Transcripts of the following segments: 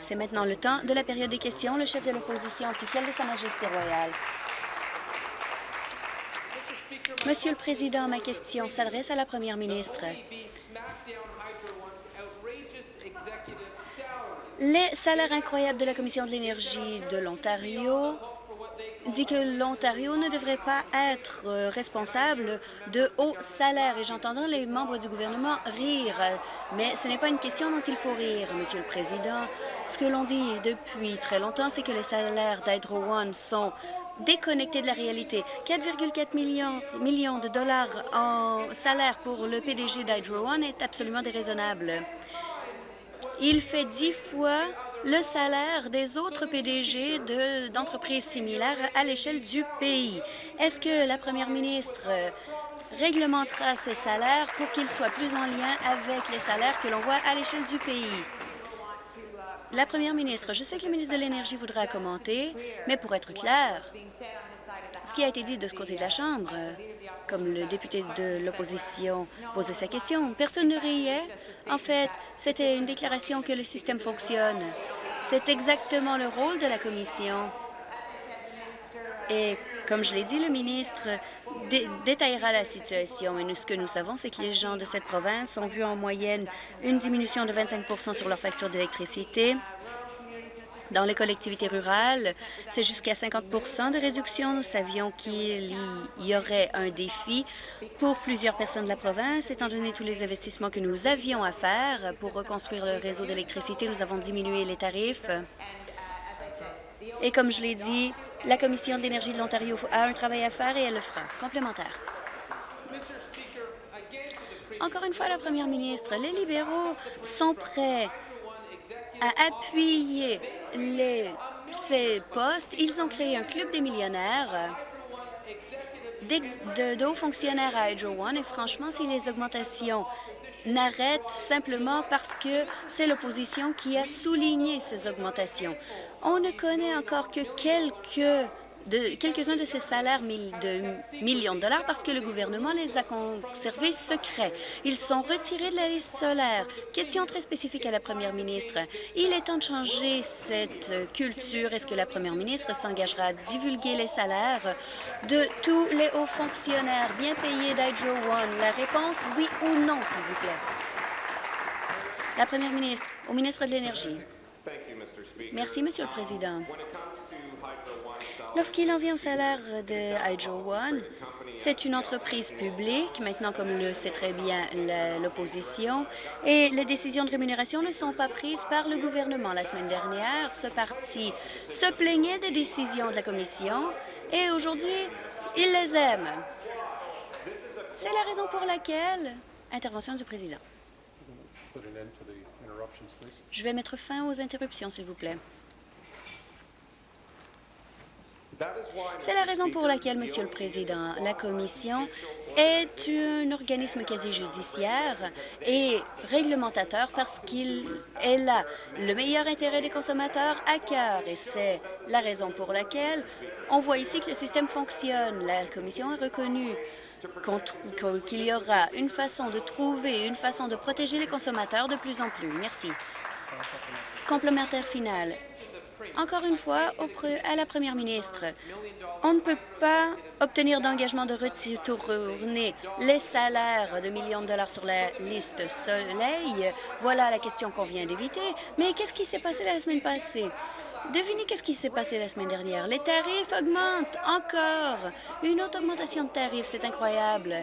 C'est maintenant le temps de la période des questions. Le chef de l'opposition officielle de Sa Majesté royale. Monsieur le Président, ma question s'adresse à la Première ministre. Les salaires incroyables de la Commission de l'énergie de l'Ontario dit que l'Ontario ne devrait pas être euh, responsable de hauts salaires. Et j'entends les membres du gouvernement rire, mais ce n'est pas une question dont il faut rire, Monsieur le Président. Ce que l'on dit depuis très longtemps, c'est que les salaires d'Hydro One sont déconnectés de la réalité. 4,4 millions, millions de dollars en salaire pour le PDG d'Hydro One est absolument déraisonnable. Il fait dix fois le salaire des autres PDG d'entreprises similaires à l'échelle du pays. Est-ce que la première ministre réglementera ces salaires pour qu'ils soient plus en lien avec les salaires que l'on voit à l'échelle du pays? La première ministre, je sais que le ministre de l'Énergie voudra commenter, mais pour être clair, ce qui a été dit de ce côté de la Chambre, comme le député de l'opposition posait sa question, personne ne riait. En fait, c'était une déclaration que le système fonctionne. C'est exactement le rôle de la Commission. Et comme je l'ai dit, le ministre détaillera la situation. Et nous, ce que nous savons, c'est que les gens de cette province ont vu en moyenne une diminution de 25% sur leur facture d'électricité. Dans les collectivités rurales, c'est jusqu'à 50% de réduction. Nous savions qu'il y aurait un défi pour plusieurs personnes de la province. Étant donné tous les investissements que nous avions à faire pour reconstruire le réseau d'électricité, nous avons diminué les tarifs. Et comme je l'ai dit, la Commission de l'énergie de l'Ontario a un travail à faire et elle le fera. Complémentaire. Encore une fois, la première ministre, les libéraux sont prêts à appuyer les, ces postes, ils ont créé un club des millionnaires de, hauts fonctionnaires à Hydro One et franchement, si les augmentations n'arrêtent simplement parce que c'est l'opposition qui a souligné ces augmentations. On ne connaît encore que quelques de quelques-uns de ces salaires de millions de dollars parce que le gouvernement les a conservés secrets. Ils sont retirés de la liste solaire. Question très spécifique à la première ministre. Il est temps de changer cette culture. Est-ce que la première ministre s'engagera à divulguer les salaires de tous les hauts fonctionnaires bien payés d'Hydro One? La réponse, oui ou non, s'il vous plaît. La première ministre, au ministre de l'Énergie. Merci, Monsieur le Président. Lorsqu'il en vient au salaire de Hydro One, c'est une entreprise publique, maintenant comme le sait très bien l'opposition, et les décisions de rémunération ne sont pas prises par le gouvernement. La semaine dernière, ce parti se plaignait des décisions de la Commission et aujourd'hui, il les aime. C'est la raison pour laquelle... Intervention du président. Je vais mettre fin aux interruptions, s'il vous plaît. C'est la raison pour laquelle, Monsieur le Président, la Commission est un organisme quasi-judiciaire et réglementateur parce qu'il a le meilleur intérêt des consommateurs à cœur. Et c'est la raison pour laquelle on voit ici que le système fonctionne. La Commission a reconnu qu'il y aura une façon de trouver, une façon de protéger les consommateurs de plus en plus. Merci. Complémentaire final. Encore une fois, à la première ministre, on ne peut pas obtenir d'engagement de retourner les salaires de millions de dollars sur la liste Soleil. Voilà la question qu'on vient d'éviter. Mais qu'est-ce qui s'est passé la semaine passée? Devinez qu'est-ce qui s'est passé la semaine dernière. Les tarifs augmentent encore. Une autre augmentation de tarifs, c'est incroyable.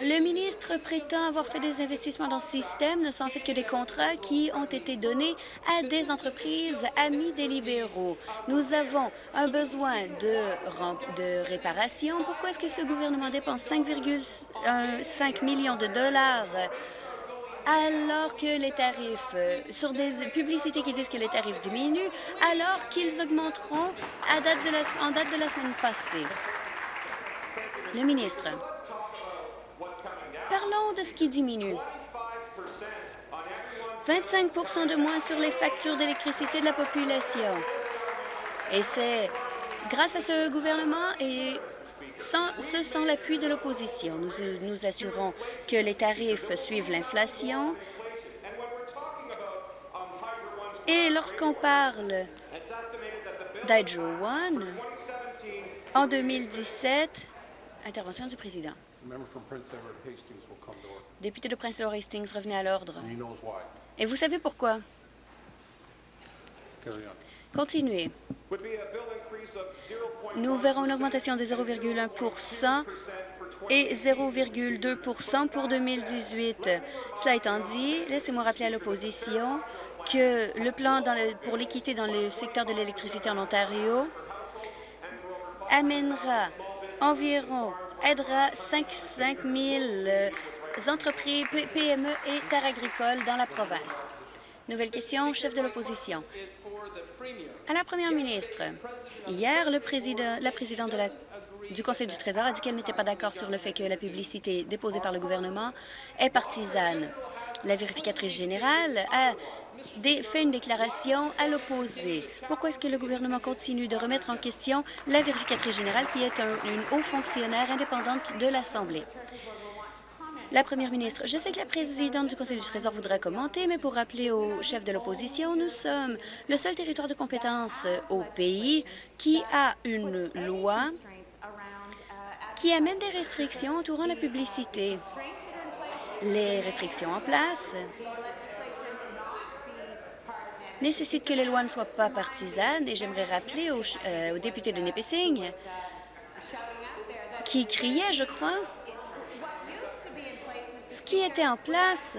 Le ministre prétend avoir fait des investissements dans ce système, ne sont en fait que des contrats qui ont été donnés à des entreprises amies des libéraux. Nous avons un besoin de, réparation. Pourquoi est-ce que ce gouvernement dépense 5,5 millions de dollars alors que les tarifs, sur des publicités qui disent que les tarifs diminuent, alors qu'ils augmenteront à en date de la semaine passée? Le ministre. Parlons de ce qui diminue. 25% de moins sur les factures d'électricité de la population. Et c'est grâce à ce gouvernement et sans, ce sont l'appui de l'opposition. Nous nous assurons que les tarifs suivent l'inflation Et lorsqu'on parle d'Hydro One, en 2017, intervention du président. Député de Prince Edward Hastings, revenez à l'ordre. Et vous savez pourquoi? Continuez. Nous verrons une augmentation de 0,1% et 0,2% pour 2018. Cela étant dit, laissez-moi rappeler à l'opposition que le plan pour l'équité dans le secteur de l'électricité en Ontario amènera environ, aidera 5, 5 000 entreprises, PME et terres agricoles dans la province. Nouvelle question, chef de l'opposition. À la première ministre, hier, la présidente du Conseil du Trésor a dit qu'elle n'était pas d'accord sur le fait que la publicité déposée par le gouvernement est partisane. La vérificatrice générale a fait une déclaration à l'opposé. Pourquoi est-ce que le gouvernement continue de remettre en question la vérificatrice générale, qui est une haut fonctionnaire indépendante de l'Assemblée? La première ministre, je sais que la présidente du Conseil du Trésor voudra commenter, mais pour rappeler au chef de l'opposition, nous sommes le seul territoire de compétence au pays qui a une loi qui amène des restrictions entourant la publicité. Les restrictions en place nécessitent que les lois ne soient pas partisanes et j'aimerais rappeler au, euh, au député de Nipissing qui criait, je crois, ce qui était en place,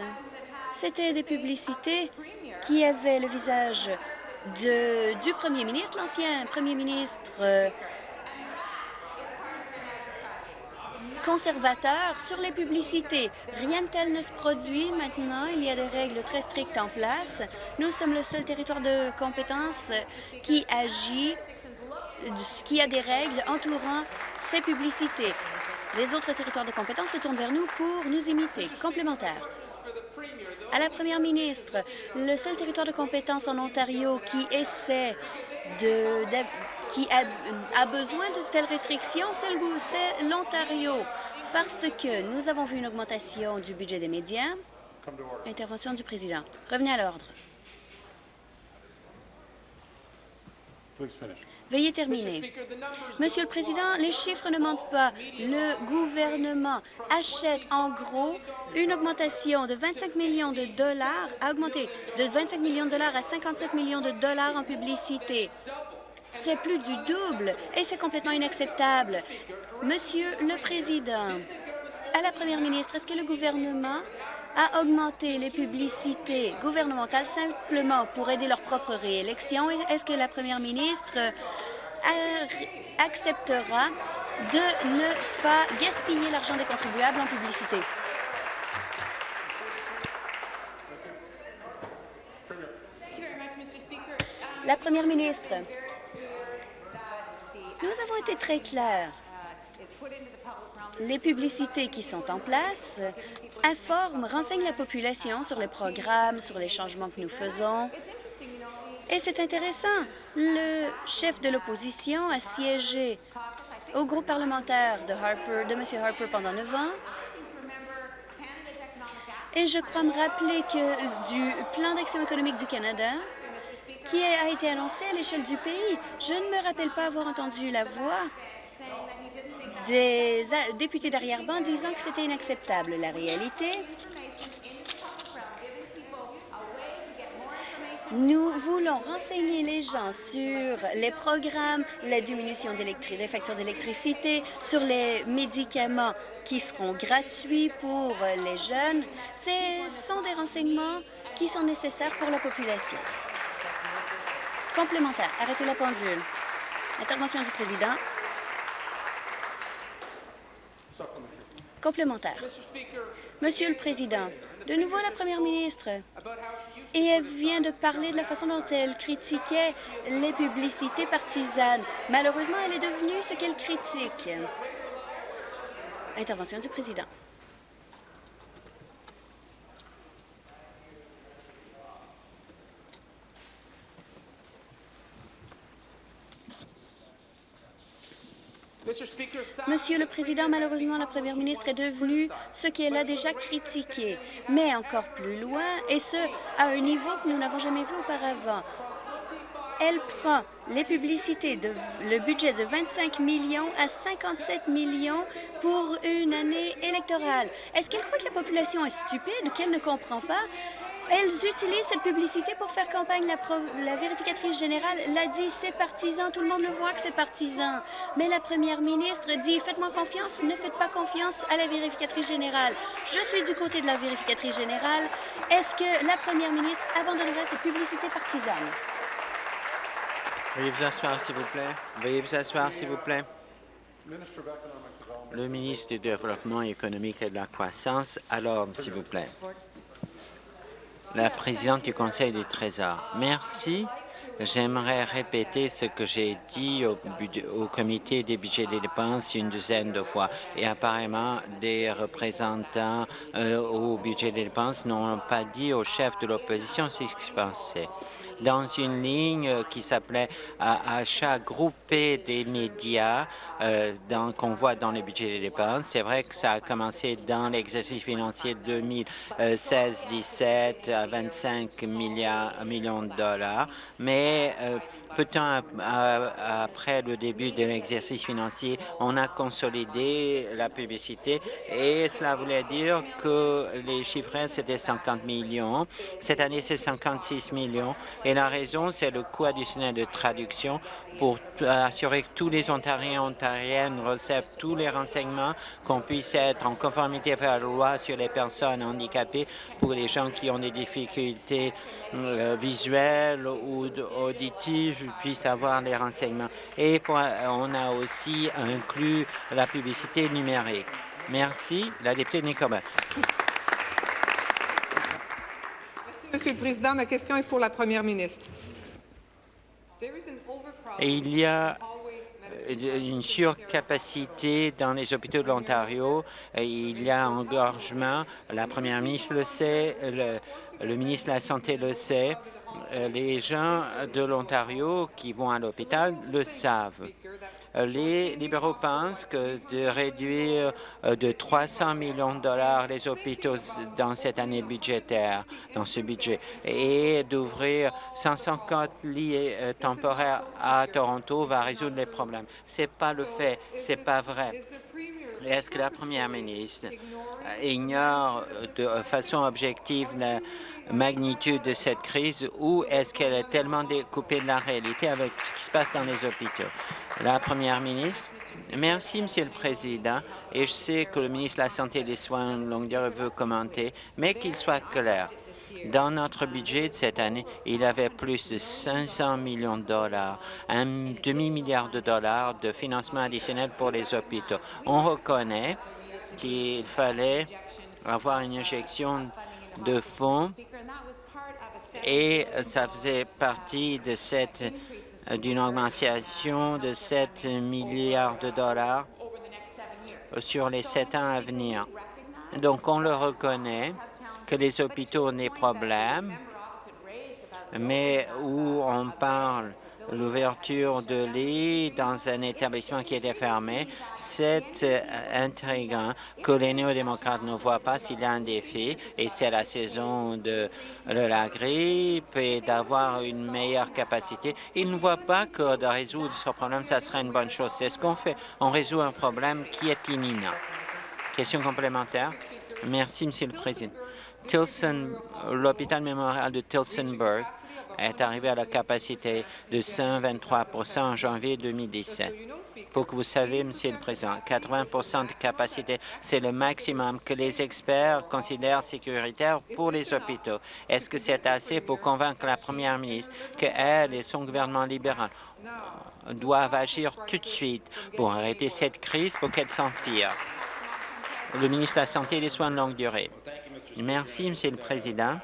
c'était des publicités qui avaient le visage du premier ministre, l'ancien premier ministre euh, conservateur sur les publicités. Rien de tel ne se produit maintenant. Il y a des règles très strictes en place. Nous sommes le seul territoire de compétence qui agit, qui a des règles entourant ces publicités. Les autres territoires de compétence se tournent vers nous pour nous imiter. Complémentaire. À la première ministre, le seul territoire de compétence en Ontario qui essaie de, qui a, a, besoin de telles restrictions, c'est l'Ontario, parce que nous avons vu une augmentation du budget des médias. Intervention du président. Revenez à l'ordre. Veuillez terminer. Monsieur le Président, les chiffres ne mentent pas. Le gouvernement achète en gros une augmentation de 25 millions de dollars, a augmenté de 25 millions de dollars à 57 millions de dollars en publicité. C'est plus du double et c'est complètement inacceptable. Monsieur le Président, à la Première ministre, est-ce que le gouvernement a augmenté les publicités gouvernementales simplement pour aider leur propre réélection? Est-ce que la première ministre acceptera de ne pas gaspiller l'argent des contribuables en publicité? La première ministre, nous avons été très clairs les publicités qui sont en place informent, renseignent la population sur les programmes, sur les changements que nous faisons. Et c'est intéressant. Le chef de l'opposition a siégé au groupe parlementaire de, Harper, de M. Harper pendant neuf ans. Et je crois me rappeler que du plan d'action économique du Canada, qui a été annoncé à l'échelle du pays, je ne me rappelle pas avoir entendu la voix des députés d'arrière-ban disant que c'était inacceptable. La réalité, Nous voulons renseigner les gens sur les programmes, la diminution des factures d'électricité, sur les médicaments qui seront gratuits pour les jeunes. Ce sont des renseignements qui sont nécessaires pour la population. Complémentaire. Arrêtez la pendule. Intervention du président. Complémentaire. Monsieur le Président, de nouveau la Première ministre, et elle vient de parler de la façon dont elle critiquait les publicités partisanes. Malheureusement, elle est devenue ce qu'elle critique. Intervention du Président. Monsieur le Président, malheureusement, la première ministre est devenue ce qu'elle a déjà critiqué, mais encore plus loin, et ce, à un niveau que nous n'avons jamais vu auparavant. Elle prend les publicités, de, le budget de 25 millions à 57 millions pour une année électorale. Est-ce qu'elle croit que la population est stupide, qu'elle ne comprend pas? Elles utilisent cette publicité pour faire campagne. La, vérificatrice générale l'a dit, c'est partisan. Tout le monde le voit que c'est partisan. Mais la première ministre dit, faites-moi confiance, ne faites pas confiance à la vérificatrice générale. Je suis du côté de la vérificatrice générale. Est-ce que la première ministre abandonnerait cette publicité partisane? Veuillez vous asseoir, s'il vous plaît. Veuillez vous asseoir, s'il vous plaît. Le ministre du Développement économique et de la croissance, à l'ordre, s'il vous plaît. La présidente du Conseil du Trésor. Merci. J'aimerais répéter ce que j'ai dit au, comité des budgets des dépenses une douzaine de fois. Et apparemment, des représentants euh, au budget des dépenses n'ont pas dit au chef de l'opposition ce qui se passait dans une ligne qui s'appelait achat groupé des médias euh, qu'on voit dans le budget des dépenses. C'est vrai que ça a commencé dans l'exercice financier 2016-17 à 25 milliards, millions de dollars, mais euh, peu de temps après le début de l'exercice financier, on a consolidé la publicité et cela voulait dire que les chiffres c'était 50 millions. Cette année, c'est 56 millions. Et la raison, c'est le coût additionnel de traduction pour assurer que tous les Ontariens et Ontariennes reçoivent tous les renseignements, qu'on puisse être en conformité avec la loi sur les personnes handicapées pour les gens qui ont des difficultés euh, visuelles ou auditives puissent avoir les renseignements. Et pour, on a aussi inclus la publicité numérique. Merci. La députée Nicolas. Monsieur le Président. Ma question est pour la Première ministre. Et il y a une surcapacité dans les hôpitaux de l'Ontario. Il y a engorgement. La Première ministre le sait, le, le ministre de la Santé le sait. Les gens de l'Ontario qui vont à l'hôpital le savent. Les libéraux pensent que de réduire euh, de 300 millions de dollars les hôpitaux dans cette année budgétaire, dans ce budget, et d'ouvrir 150 lits euh, temporaires à Toronto va résoudre les problèmes. Ce n'est pas le fait, ce n'est pas vrai. Est-ce que la première ministre ignore de façon objective la magnitude de cette crise ou est-ce qu'elle est tellement découpée de la réalité avec ce qui se passe dans les hôpitaux? La première ministre. Merci, Monsieur le Président, et je sais que le ministre de la Santé et des Soins de longue durée veut commenter, mais qu'il soit clair. Dans notre budget de cette année, il y avait plus de 500 millions de dollars, un demi-milliard de dollars de financement additionnel pour les hôpitaux. On reconnaît qu'il fallait avoir une injection de fonds et ça faisait partie de cette d'une augmentation de 7 milliards de dollars sur les sept ans à venir. Donc, on le reconnaît que les hôpitaux ont des problèmes, mais où on parle l'ouverture de lits dans un établissement qui était fermé, c'est euh, intriguant que les néo-démocrates ne voient pas s'il y a un défi, et c'est la saison de, la grippe et d'avoir une meilleure capacité. Ils ne voient pas que de résoudre ce problème, ça serait une bonne chose. C'est ce qu'on fait. On résout un problème qui est imminent. Question complémentaire? Merci, Monsieur le Président. l'hôpital mémorial de Tilsonburg est arrivé à la capacité de 123% en janvier 2017. Pour que vous sachiez, Monsieur le Président, 80% de capacité, c'est le maximum que les experts considèrent sécuritaire pour les hôpitaux. Est-ce que c'est assez pour convaincre la Première ministre qu'elle et son gouvernement libéral doivent agir tout de suite pour arrêter cette crise pour qu'elle s'empire? Le ministre de la Santé et des Soins de longue durée. Merci, Monsieur le Président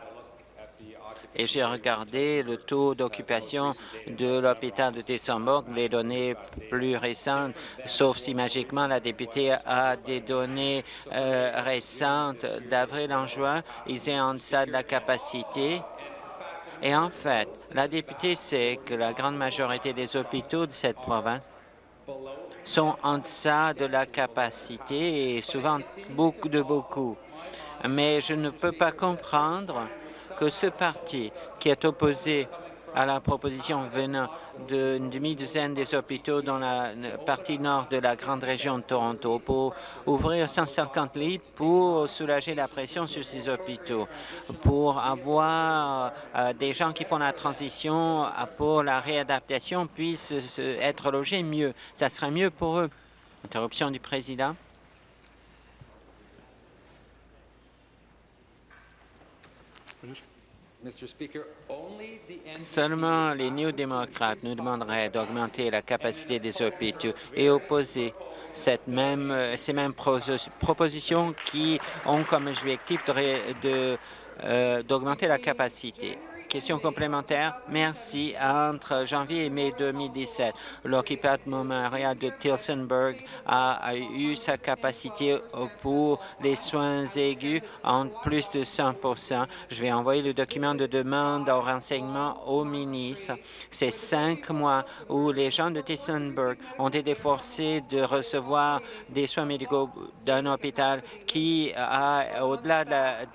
et j'ai regardé le taux d'occupation de l'hôpital de Tessenburg, les données plus récentes, sauf si magiquement la députée a des données euh, récentes d'avril en juin, ils sont en deçà de la capacité. Et en fait, la députée sait que la grande majorité des hôpitaux de cette province sont en deçà de la capacité et souvent beaucoup de beaucoup. Mais je ne peux pas comprendre que ce parti qui est opposé à la proposition venant d'une demi-douzaine des hôpitaux dans la partie nord de la grande région de Toronto pour ouvrir 150 lits pour soulager la pression sur ces hôpitaux, pour avoir euh, des gens qui font la transition pour la réadaptation puissent être logés mieux. Ça serait mieux pour eux. Interruption du président. Seulement les néo-démocrates nous demanderaient d'augmenter la capacité des hôpitaux et opposer cette même, euh, ces mêmes propositions qui ont comme objectif d'augmenter de, la capacité. Question complémentaire. Merci. Entre janvier et mai 2017, l'occupation Memorial de Tilsonburg a, eu sa capacité pour les soins aigus en plus de 100% Je vais envoyer le document de demande au renseignement au ministre. C'est cinq mois où les gens de Tilsonburg ont été forcés de recevoir des soins médicaux d'un hôpital qui a, au-delà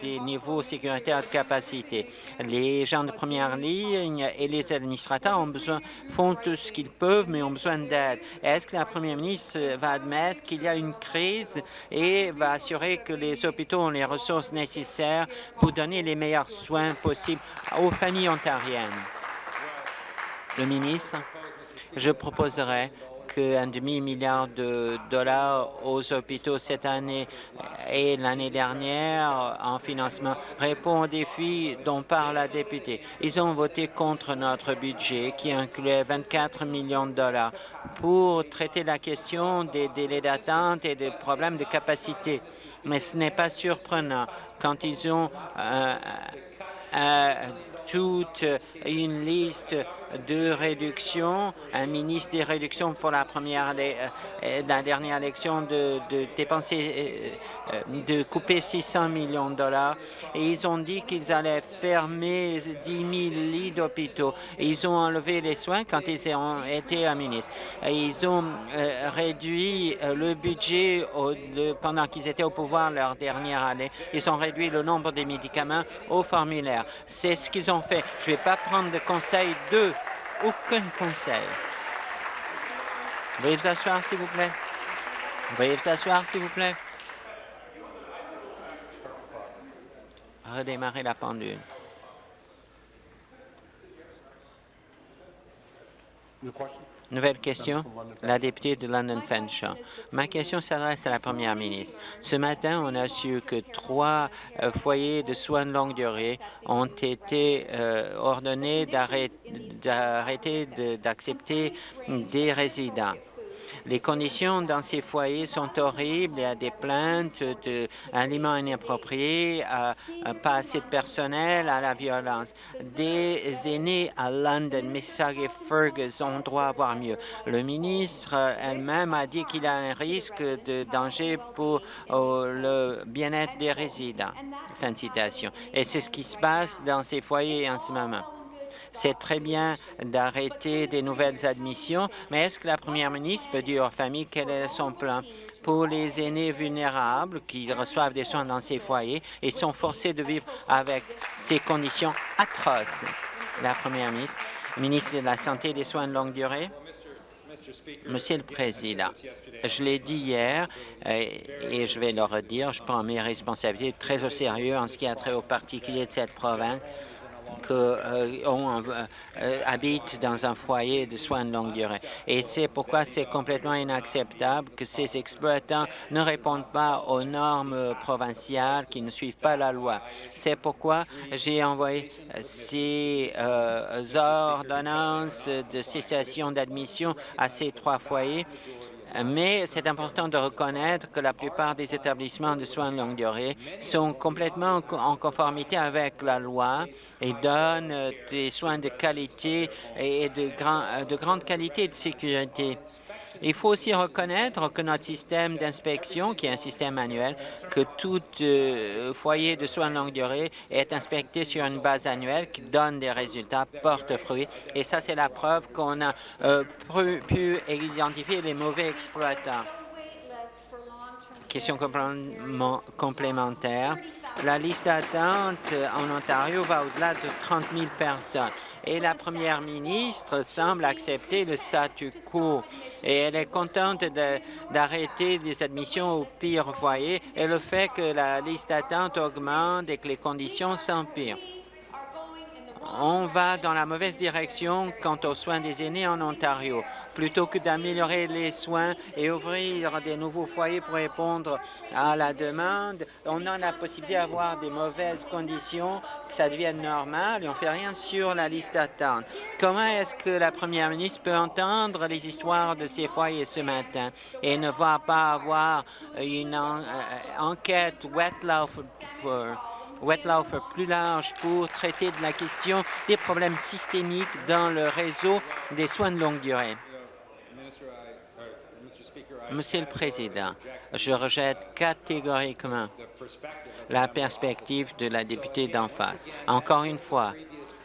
des niveaux sécuritaires de capacité. Les gens de première ligne et les administrateurs ont besoin, font tout ce qu'ils peuvent, mais ont besoin d'aide. Est-ce que la première ministre va admettre qu'il y a une crise et va assurer que les hôpitaux ont les ressources nécessaires pour donner les meilleurs soins possibles aux familles ontariennes? Le ministre, je proposerai qu'un demi-milliard de dollars aux hôpitaux cette année et l'année dernière en financement répond aux défis dont parle la députée. Ils ont voté contre notre budget qui incluait 24 millions de dollars pour traiter la question des délais d'attente et des problèmes de capacité. Mais ce n'est pas surprenant quand ils ont euh, euh, toute une liste de réductions, un ministre des réductions pour la première, euh, euh, la dernière élection de, dépenser, euh, de couper 600 millions de dollars. Et ils ont dit qu'ils allaient fermer 10 000 lits d'hôpitaux. Ils ont enlevé les soins quand ils ont été à ministre. Ils ont réduit le budget pendant qu'ils étaient au pouvoir leur dernière année. Ils ont réduit le nombre des médicaments au formulaire. C'est ce qu'ils ont fait. Je ne vais pas prendre de conseil d'eux aucun conseil. Veuillez vous asseoir, s'il vous plaît. Veuillez vous asseoir, s'il vous plaît. Redémarrer la pendule. Nouvelle question, la députée de London Fanshawe. Ma question s'adresse à la première ministre. Ce matin, on a su que trois euh, foyers de soins de longue durée ont été euh, ordonnés d'arrêter d'accepter des résidents. Les conditions dans ces foyers sont horribles. Il y a des plaintes d'aliments inappropriés, pas assez de personnel, à la violence. Des aînés à London, Mississauga et Fergus ont droit à voir mieux. Le ministre elle-même a dit qu'il y a un risque de danger pour oh, le bien-être des résidents. Fin de citation. Et c'est ce qui se passe dans ces foyers en ce moment. C'est très bien d'arrêter des nouvelles admissions, mais est-ce que la première ministre peut dire aux familles quel est son plan pour les aînés vulnérables qui reçoivent des soins dans ces foyers et sont forcés de vivre avec ces conditions atroces? La première ministre, ministre de la Santé et des soins de longue durée. Monsieur le Président, je l'ai dit hier euh, et je vais le redire, je prends mes responsabilités très au sérieux en ce qui a trait aux particuliers de cette province qu'on euh, euh, habite dans un foyer de soins de longue durée. Et c'est pourquoi c'est complètement inacceptable que ces exploitants ne répondent pas aux normes provinciales, qui ne suivent pas la loi. C'est pourquoi j'ai envoyé ces euh, ordonnances de cessation d'admission à ces trois foyers mais c'est important de reconnaître que la plupart des établissements de soins de longue durée sont complètement en conformité avec la loi et donnent des soins de qualité et de, de grande qualité de sécurité. Il faut aussi reconnaître que notre système d'inspection, qui est un système annuel, que tout euh, foyer de soins de longue durée est inspecté sur une base annuelle qui donne des résultats, porte fruit. Et ça, c'est la preuve qu'on a euh, pu identifier les mauvais exploitants. Question complémentaire. La liste d'attente en Ontario va au-delà de 30 000 personnes et la première ministre semble accepter le statu quo. Et elle est contente d'arrêter les admissions au pire foyer et le fait que la liste d'attente augmente et que les conditions s'empirent on va dans la mauvaise direction quant aux soins des aînés en Ontario. Plutôt que d'améliorer les soins et ouvrir des nouveaux foyers pour répondre à la demande, on a la possibilité d'avoir des mauvaises conditions, que ça devienne normal et on ne fait rien sur la liste d'attente. Comment est-ce que la première ministre peut entendre les histoires de ces foyers ce matin et ne va pas avoir une euh, enquête wet for Wetlauf plus large pour traiter de la question des problèmes systémiques dans le réseau des soins de longue durée. Monsieur le Président, je rejette catégoriquement la perspective de la députée d'en face. Encore une fois,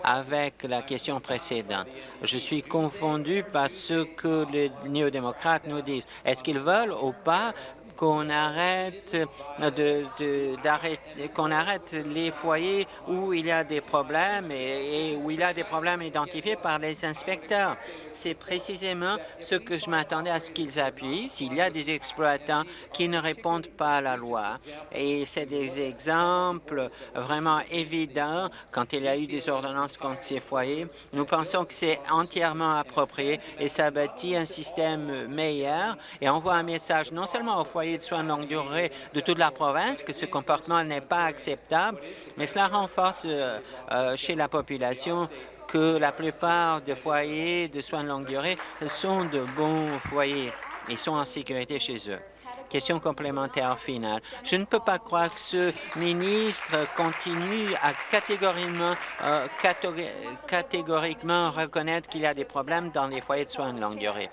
avec la question précédente. Je suis confondu par ce que les néo-démocrates nous disent. Est-ce qu'ils veulent ou pas qu'on arrête, de, qu'on arrête les foyers où il y a des problèmes et, où il y a des problèmes identifiés par les inspecteurs. C'est précisément ce que je m'attendais à ce qu'ils appuient s'il y a des exploitants qui ne répondent pas à la loi. Et c'est des exemples vraiment évidents quand il y a eu des ordonnances contre ces foyers. Nous pensons que c'est entièrement approprié et ça bâtit un système meilleur et envoie un message non seulement aux foyers de soins de longue durée de toute la province que ce comportement n'est pas acceptable, mais cela renforce euh, euh, chez la population que la plupart des foyers de soins de longue durée sont de bons foyers et sont en sécurité chez eux. Question complémentaire finale. Je ne peux pas croire que ce ministre continue à catégoriquement, euh, catégoriquement reconnaître qu'il y a des problèmes dans les foyers de soins de longue durée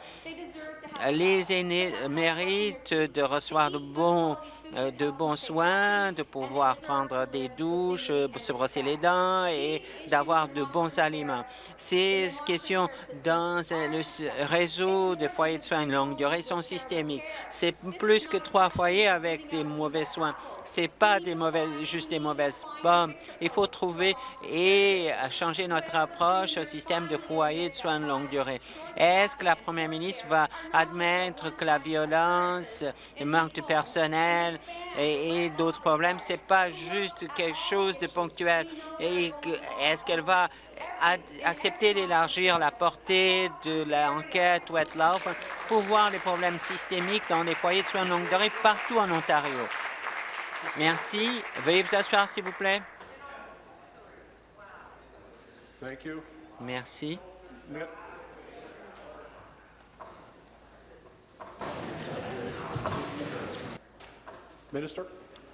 les aînés méritent de recevoir de bons, euh, de bons soins, de pouvoir prendre des douches, se brosser les dents et d'avoir de bons aliments. Ces questions dans le réseau de foyers de soins de longue durée sont systémiques. C'est plus que trois foyers avec des mauvais soins. C'est pas des mauvaises, juste des mauvaises pommes. Il faut trouver et changer notre approche au système de foyers de soins de longue durée. Est-ce que la première ministre va admettre que la violence, le manque de personnel et, d'autres problèmes, c'est pas juste quelque chose de ponctuel. Et est-ce qu'elle va accepter d'élargir la portée de l'enquête Wetlauf pour voir les problèmes systémiques dans les foyers de soins de longue durée partout en Ontario? Merci. Veuillez vous asseoir, s'il vous plaît. Merci.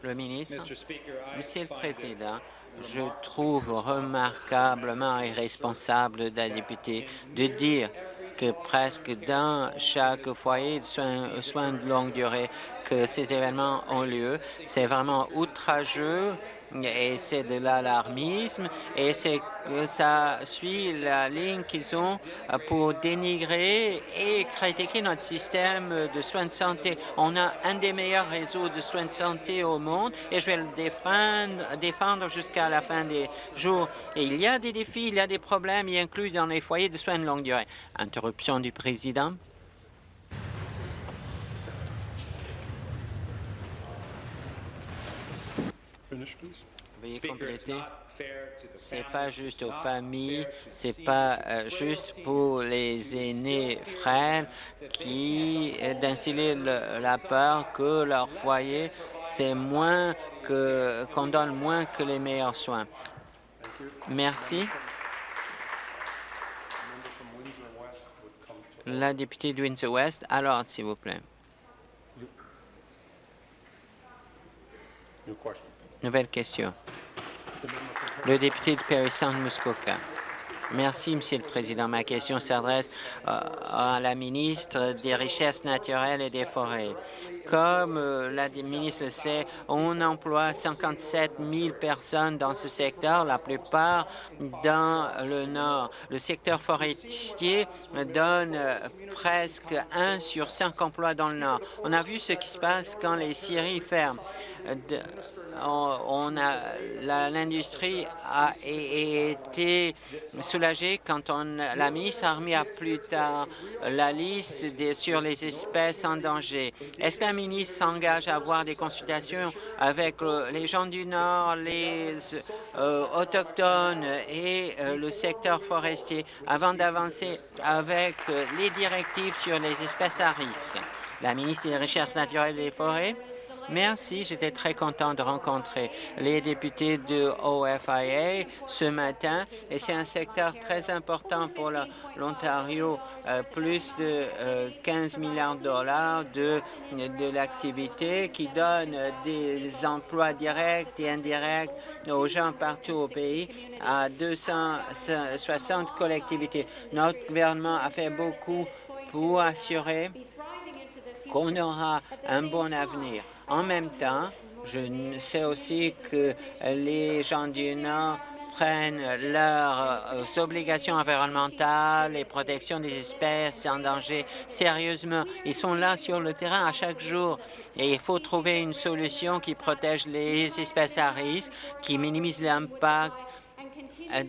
Le ministre, Monsieur le Président, je trouve remarquablement irresponsable d'un député de dire que presque dans chaque foyer de soins de longue durée que ces événements ont lieu. C'est vraiment outrageux et c'est de l'alarmisme et c'est ça suit la ligne qu'ils ont pour dénigrer et critiquer notre système de soins de santé. On a un des meilleurs réseaux de soins de santé au monde et je vais le défendre, défendre jusqu'à la fin des jours. Et il y a des défis, il y a des problèmes, y inclus dans les foyers de soins de longue durée. Interruption du président. Veuillez compléter. C'est pas juste aux familles, c'est pas euh, juste pour les aînés frères qui d'instiller la peur que leur foyer c'est moins que qu'on donne moins que les meilleurs soins. Merci. La députée de Windsor-West, alors, s'il vous plaît. Nouvelle question. Le député de Paris Muskoka. Merci, Monsieur le Président. Ma question s'adresse euh, à la ministre des Richesses naturelles et des Forêts. Comme euh, la ministre le sait, on emploie 57 000 personnes dans ce secteur, la plupart dans le Nord. Le secteur forestier donne euh, presque un sur cinq emplois dans le Nord. On a vu ce qui se passe quand les scieries ferment on l'industrie a été soulagée quand on, la ministre a remis à plus tard la liste sur les espèces en danger. Est-ce que la ministre s'engage à avoir des consultations avec les gens du Nord, les euh, autochtones et euh, le secteur forestier avant d'avancer avec les directives sur les espèces à risque? La ministre des Recherches naturelles et des Forêts. Merci. J'étais très content de rencontrer les députés de OFIA ce matin et c'est un secteur très important pour l'Ontario. Euh, plus de 15 euh, milliards de dollars de l'activité qui donne des emplois directs et indirects aux gens partout au pays à 260 collectivités. Notre gouvernement a fait beaucoup pour assurer qu'on aura un bon avenir. En même temps, je sais aussi que les gens du Nord prennent leurs euh, obligations environnementales et protection des espèces en danger sérieusement. Ils sont là sur le terrain à chaque jour et il faut trouver une solution qui protège les espèces à risque, qui minimise l'impact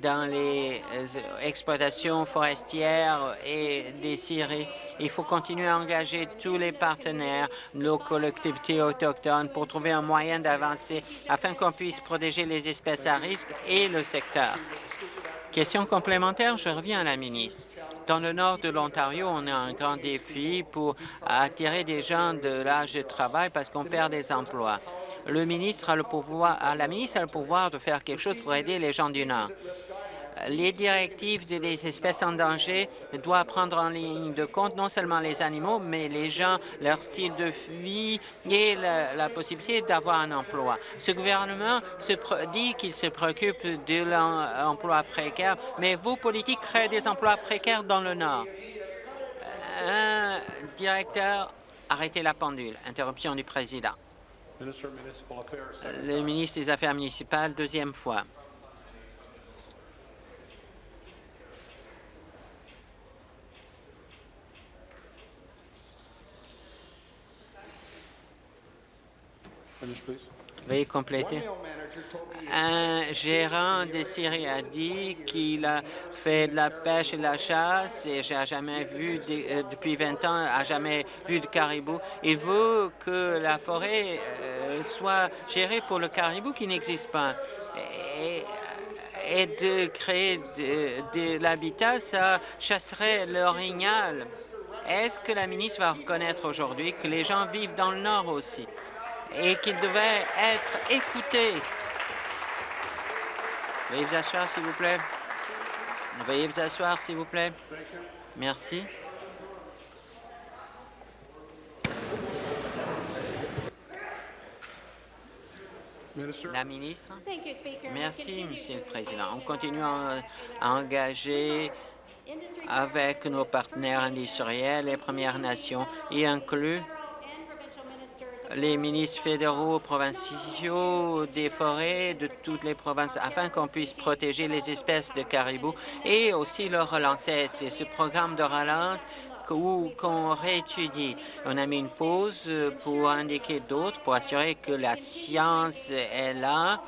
dans les euh, exploitations forestières et des scieries. Il faut continuer à engager tous les partenaires, nos collectivités autochtones, pour trouver un moyen d'avancer afin qu'on puisse protéger les espèces à risque et le secteur. Question complémentaire, je reviens à la ministre. Dans le nord de l'Ontario, on a un grand défi pour attirer des gens de l'âge de travail parce qu'on perd des emplois. Le ministre a le pouvoir, la ministre a le pouvoir de faire quelque chose pour aider les gens du Nord les directives des espèces en danger doivent prendre en ligne de compte non seulement les animaux, mais les gens, leur style de vie et la, possibilité d'avoir un emploi. Ce gouvernement se dit qu'il se préoccupe de l'emploi précaire, mais vos politiques créent des emplois précaires dans le Nord. Un directeur, arrêtez la pendule. Interruption du président. Le ministre des Affaires municipales, deuxième fois. Veuillez compléter. Un gérant de Syrie a dit qu'il a fait de la pêche et de la chasse et j'ai jamais vu, euh, depuis 20 ans, a jamais vu de caribou. Il veut que la forêt euh, soit gérée pour le caribou qui n'existe pas. Et, de créer de, de l'habitat, ça chasserait l'orignal. Est-ce que la ministre va reconnaître aujourd'hui que les gens vivent dans le Nord aussi? Et qu'il devait être écouté. Veuillez vous asseoir, s'il vous plaît. Veuillez vous asseoir, s'il vous plaît. Merci. La ministre. Merci, Monsieur le Président. On continue à engager avec nos partenaires industriels et Premières Nations, y inclut les ministres fédéraux, provinciaux, des forêts de toutes les provinces afin qu'on puisse protéger les espèces de caribous et aussi le relancer. C'est ce programme de relance qu'on réétudie. On a mis une pause pour indiquer d'autres, pour assurer que la science est là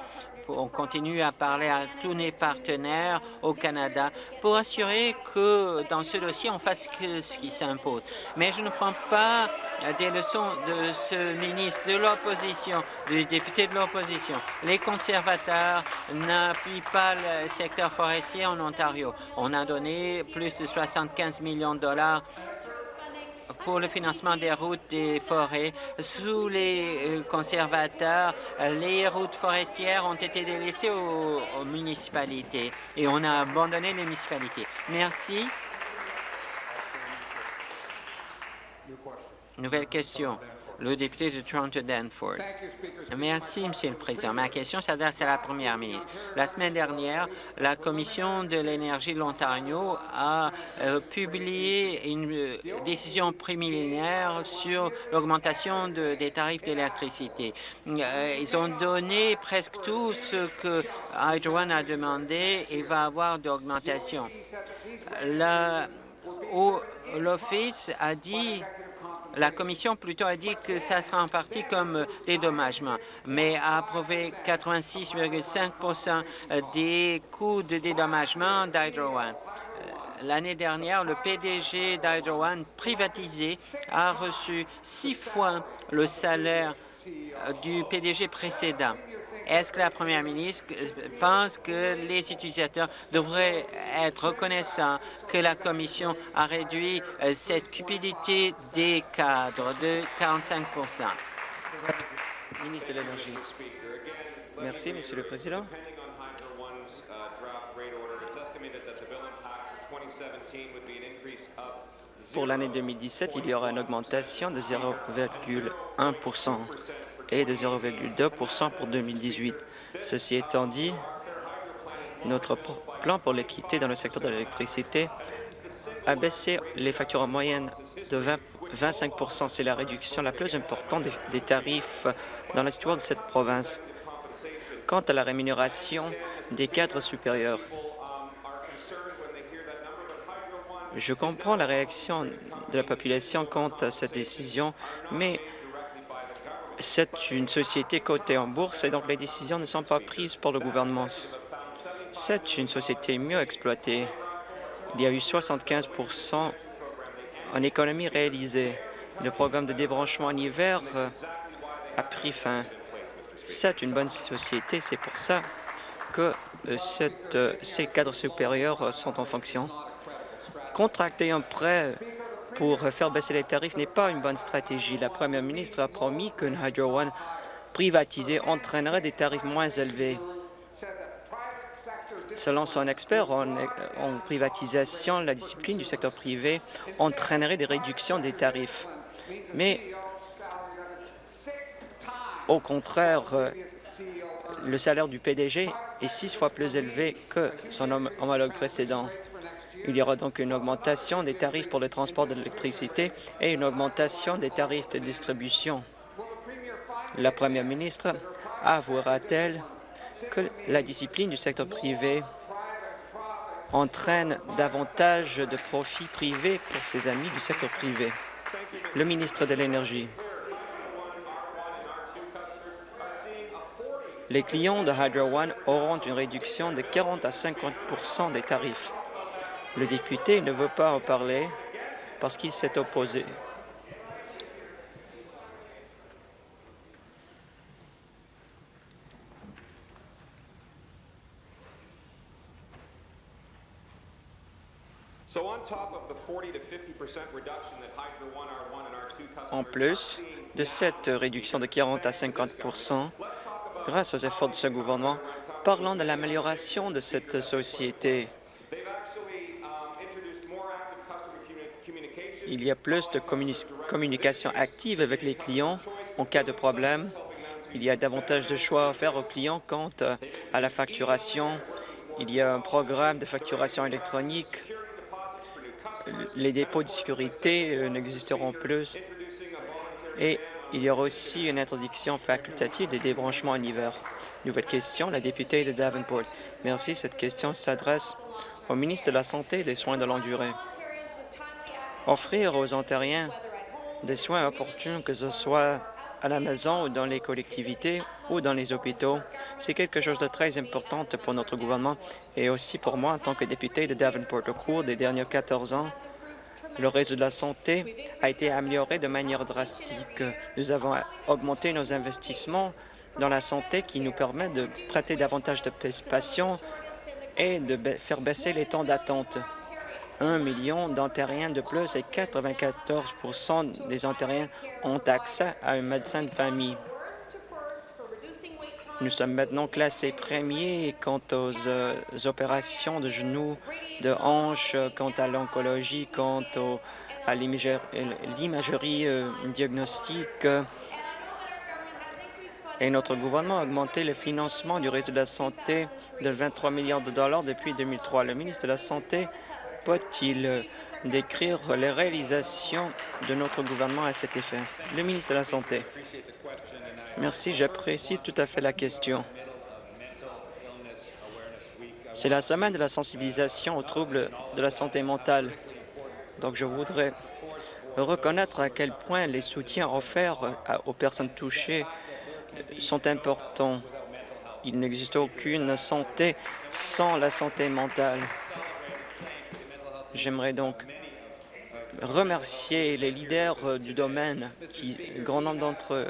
on continue à parler à tous nos partenaires au Canada pour assurer que dans ce dossier, on fasse ce qui s'impose. Mais je ne prends pas des leçons de ce ministre de l'opposition, du député de l'opposition. Les conservateurs n'appuient pas le secteur forestier en Ontario. On a donné plus de 75 millions de dollars pour le financement des routes des forêts. Sous les euh, conservateurs, les routes forestières ont été délaissées aux, municipalités et on a abandonné les municipalités. Merci. Nouvelle question. Le député de Toronto-Danford. Merci, Monsieur le Président. Ma question s'adresse à la Première ministre. La semaine dernière, la Commission de l'énergie de l'Ontario a euh, publié une euh, décision préliminaire sur l'augmentation des tarifs d'électricité. Euh, ils ont donné presque tout ce que Hydro One a demandé et va avoir d'augmentation. L'Office a dit la Commission plutôt a dit que ça sera en partie comme dédommagement, mais a approuvé 86,5% des coûts de dédommagement d'Hydro One. Euh, l'année dernière, le PDG d'Hydro One privatisé a reçu six fois le salaire euh, du PDG précédent. Est-ce que la première ministre pense que les utilisateurs devraient être reconnaissants que la Commission a réduit euh, cette cupidité des cadres de 45 Ministre de l'Énergie. Merci, Monsieur le Président. Pour l'année 2017, il y aura une augmentation de 0,1 et de 0,2% pour 2018. Ceci étant dit, notre plan pour l'équité dans le secteur de l'électricité a baissé les factures en moyenne de 20, 25% C'est la réduction la plus importante des, tarifs dans l'histoire de cette province. Quant à la rémunération des cadres supérieurs, je comprends la réaction de la population quant à cette décision, mais c'est une société cotée en bourse et donc les décisions ne sont pas prises par le gouvernement. C'est une société mieux exploitée. Il y a eu 75% en économie réalisée. Le programme de débranchement en hiver euh, a pris fin. C'est une bonne société, c'est pour ça que euh, euh, ces cadres supérieurs sont en fonction. Contracter un prêt pour faire baisser les tarifs n'est pas une bonne stratégie. La première ministre a promis qu'une Hydro One privatisée entraînerait des tarifs moins élevés. Selon son expert en, privatisation, la discipline du secteur privé entraînerait des réductions des tarifs. Mais au contraire, le salaire du PDG est six fois plus élevé que son homologue précédent. Il y aura donc une augmentation des tarifs pour le transport de l'électricité et une augmentation des tarifs de distribution. La première ministre avouera-t-elle que la discipline du secteur privé entraîne davantage de profits privés pour ses amis du secteur privé? Le ministre de l'Énergie. Les clients de Hydro One auront une réduction de 40 à 50% des tarifs. Le député ne veut pas en parler parce qu'il s'est opposé. En plus de cette réduction de 40 à 50% grâce aux efforts de ce gouvernement, parlons de l'amélioration de cette société. Il y a plus de communication active avec les clients en cas de problème. Il y a davantage de choix offerts aux clients quant à la facturation. Il y a un programme de facturation électronique. Les dépôts de sécurité euh, n'existeront plus. Et il y aura aussi une interdiction facultative des débranchements en hiver. Nouvelle question, la députée de Davenport. Merci. Cette question s'adresse au ministre de la Santé et des Soins de longue durée. Offrir aux Ontariens des soins opportuns, que ce soit à la maison ou dans les collectivités ou dans les hôpitaux, c'est quelque chose de très important pour notre gouvernement et aussi pour moi en tant que député de Davenport. Au cours des derniers 14 ans, le réseau de la santé a été amélioré de manière drastique. Nous avons augmenté nos investissements dans la santé qui nous permet de traiter davantage de patients et de faire baisser les temps d'attente. 1 million d'Ontariens de plus et 94% des Ontariens ont accès à un médecin de famille. Nous sommes maintenant classés premiers quant aux euh, opérations de genoux, de hanches, quant à l'oncologie, quant à l'imagerie euh, diagnostique. Et notre gouvernement a augmenté le financement du réseau de la santé de 23 milliards de dollars depuis 2003. Le ministre de la Santé peut-il décrire les réalisations de notre gouvernement à cet effet? Le ministre de la Santé. Merci, j'apprécie tout à fait la question. C'est la semaine de la sensibilisation aux troubles de la santé mentale. Donc, je voudrais reconnaître à quel point les soutiens offerts aux personnes touchées sont importants. Il n'existe aucune santé sans la santé mentale. J'aimerais donc remercier les leaders du domaine, qui, grand nombre d'entre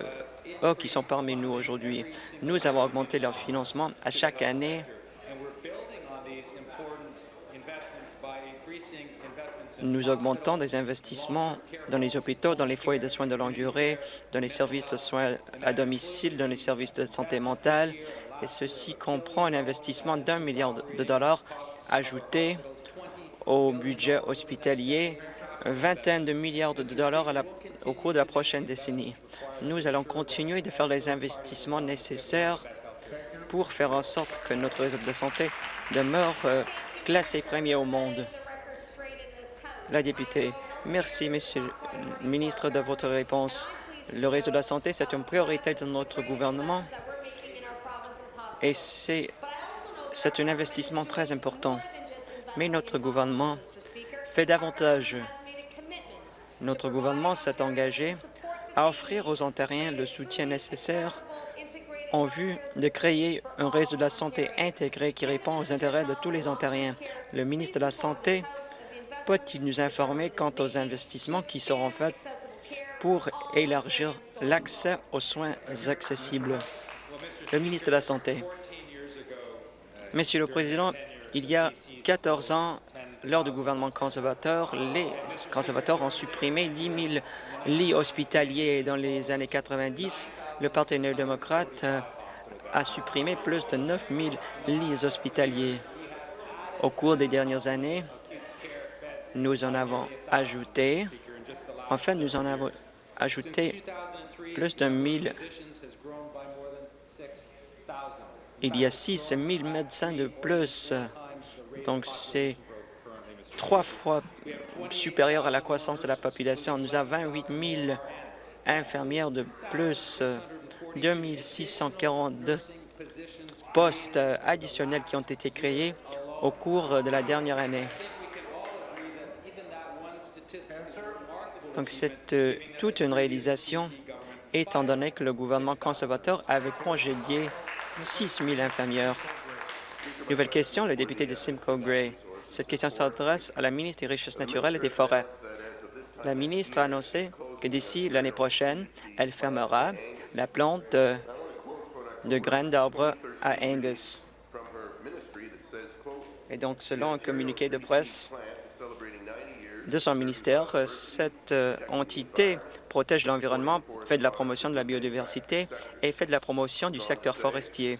eux qui sont parmi nous aujourd'hui. Nous avons augmenté leur financement à chaque année. Nous augmentons des investissements dans les hôpitaux, dans les foyers de soins de longue durée, dans les services de soins à domicile, dans les services de santé mentale, et ceci comprend un investissement d'un milliard de dollars ajouté au budget hospitalier, vingtaine de milliards de dollars au cours de la prochaine décennie. Nous allons continuer de faire les investissements nécessaires pour faire en sorte que notre réseau de santé demeure euh, classé premier au monde. La députée, merci, Monsieur le ministre, de votre réponse. Le réseau de la santé, c'est une priorité de notre gouvernement et c'est un investissement très important. Mais notre gouvernement fait davantage. Notre gouvernement s'est engagé à offrir aux Ontariens le soutien nécessaire en vue de créer un réseau de la santé intégré qui répond aux intérêts de tous les Ontariens. Le ministre de la Santé peut-il nous informer quant aux investissements qui seront faits pour élargir l'accès aux soins accessibles? Le ministre de la Santé. Monsieur le Président, il y a 14 ans, lors du gouvernement conservateur, les conservateurs ont supprimé 10 000 lits hospitaliers. Dans les années 90, le Parti néo-démocrate a supprimé plus de 9 000 lits hospitaliers. Au cours des dernières années, nous en avons ajouté, enfin, nous en avons ajouté plus de 1000 il y a 6 000 médecins de plus. Donc, c'est trois fois supérieur à la croissance de la population. Nous avons 28 000 infirmières de plus, 2 642 postes additionnels qui ont été créés au cours de la dernière année. Donc, c'est euh, toute une réalisation, étant donné que le gouvernement conservateur avait congédié 6 000 infirmières. Nouvelle question, le député de Simcoe Gray. Cette question s'adresse à la ministre des Richesses naturelles et des Forêts. La ministre a annoncé que d'ici l'année prochaine, elle fermera la plante de, de graines d'arbres à Angus. Et donc, selon un communiqué de presse de son ministère, cette euh, entité protège l'environnement, fait de la promotion de la biodiversité et fait de la promotion du secteur forestier.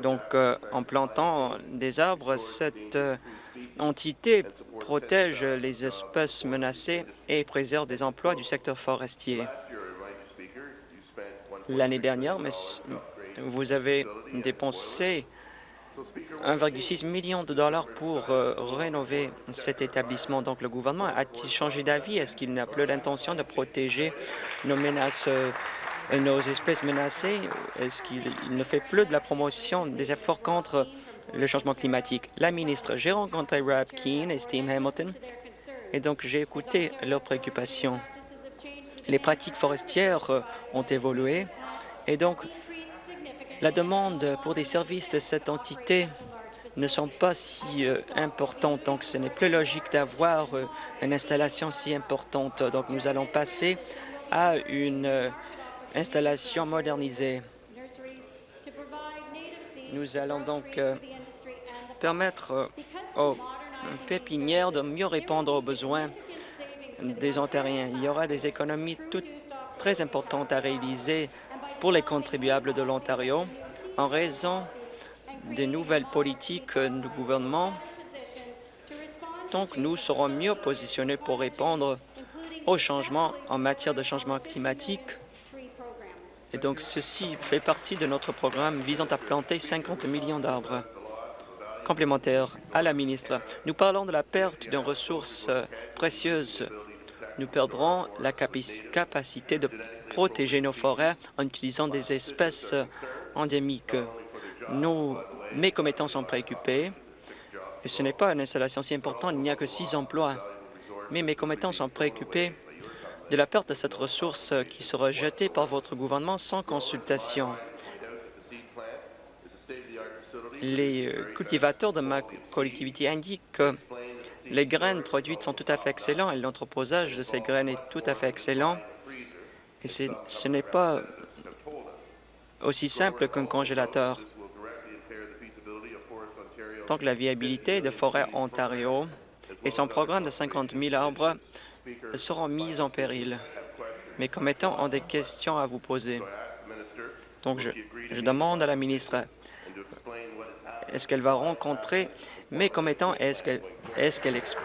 Donc, euh, en plantant des arbres, cette euh, entité protège les espèces menacées et préserve des emplois du secteur forestier. L'année dernière, vous avez dépensé 1,6 million de dollars pour euh, rénover cet établissement. Donc, le gouvernement a-t-il changé d'avis? Est-ce qu'il n'a plus l'intention de protéger nos menaces, nos espèces menacées? Est-ce qu'il ne fait plus de la promotion des efforts contre le changement climatique? La ministre, j'ai rencontré Rob Keane et Steve Hamilton, et donc j'ai écouté leurs préoccupations. Les pratiques forestières euh, ont évolué, et donc la demande pour des services de cette entité ne sont pas si euh, importantes, donc ce n'est plus logique d'avoir euh, une installation si importante. Donc nous allons passer à une installation modernisée. Nous allons donc permettre aux pépinières de mieux répondre aux besoins des Ontariens. Il y aura des économies toutes très importantes à réaliser pour les contribuables de l'Ontario. En raison des nouvelles politiques du gouvernement, donc nous serons mieux positionnés pour répondre aux changements en matière de changement climatique. Et donc, ceci fait partie de notre programme visant à planter 50 millions d'arbres. Complémentaire à la ministre, nous parlons de la perte d'une ressource euh, précieuse. Nous perdrons la capacité de protéger nos forêts en utilisant des espèces euh, endémiques. Nos mécommettants sont préoccupés et ce n'est pas une installation si importante, il n'y a que six emplois. Mais mes commettants sont préoccupés de la perte de cette ressource qui sera jetée par votre gouvernement sans consultation. Les euh, cultivateurs de ma collectivité indiquent que les graines produites sont tout à fait excellentes et l'entreposage de ces graines est tout à fait excellent. Et ce n'est pas aussi simple qu'un congélateur. Donc, la viabilité de Forêt Ontario et son programme de 50 000 arbres seront mis en péril. Mes commettants ont des questions à vous poser. Donc, je, demande à la ministre, est-ce qu'elle va rencontrer mes commettants et est-ce qu'elle est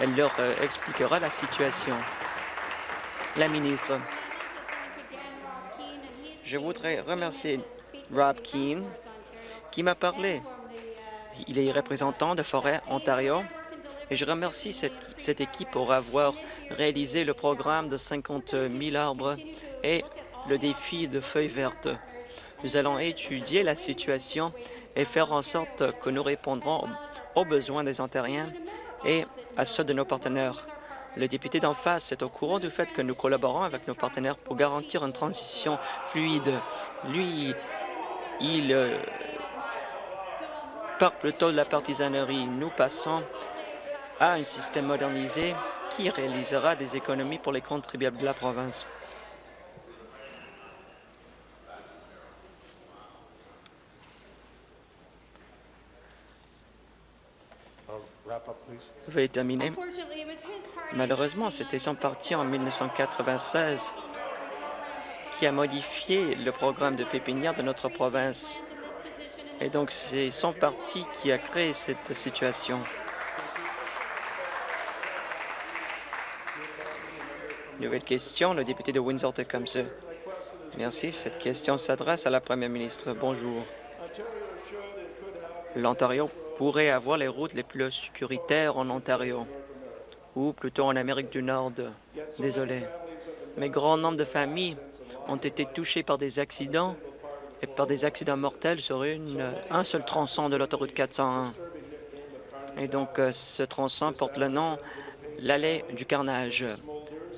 elle leur euh, expliquera la situation? La ministre. Je voudrais remercier Rob Keane qui m'a parlé il est représentant de Forêt Ontario et je remercie cette, équipe pour avoir réalisé le programme de 50 000 arbres et le défi de feuilles vertes. Nous allons étudier la situation et faire en sorte que nous répondrons aux besoins des Ontariens et à ceux de nos partenaires. Le député d'en face est au courant du fait que nous collaborons avec nos partenaires pour garantir une transition fluide. Lui, il euh, par plutôt de la partisanerie. Nous passons à un système modernisé qui réalisera des économies pour les contribuables de la province. Veuillez terminer. Malheureusement, c'était son parti en 1996 qui a modifié le programme de pépinière de notre province. Et donc, c'est son parti qui a créé cette situation. Nouvelle question, le député de Windsor-Tecumseh. Merci. Cette question s'adresse à la première ministre. Bonjour. L'Ontario pourrait avoir les routes les plus sécuritaires en Ontario, ou plutôt en Amérique du Nord. Désolé. Mais grand nombre de familles ont été touchées par des accidents et par des accidents mortels sur un seul tronçon de l'autoroute 401. Et donc, euh, ce tronçon porte le nom l'allée du carnage.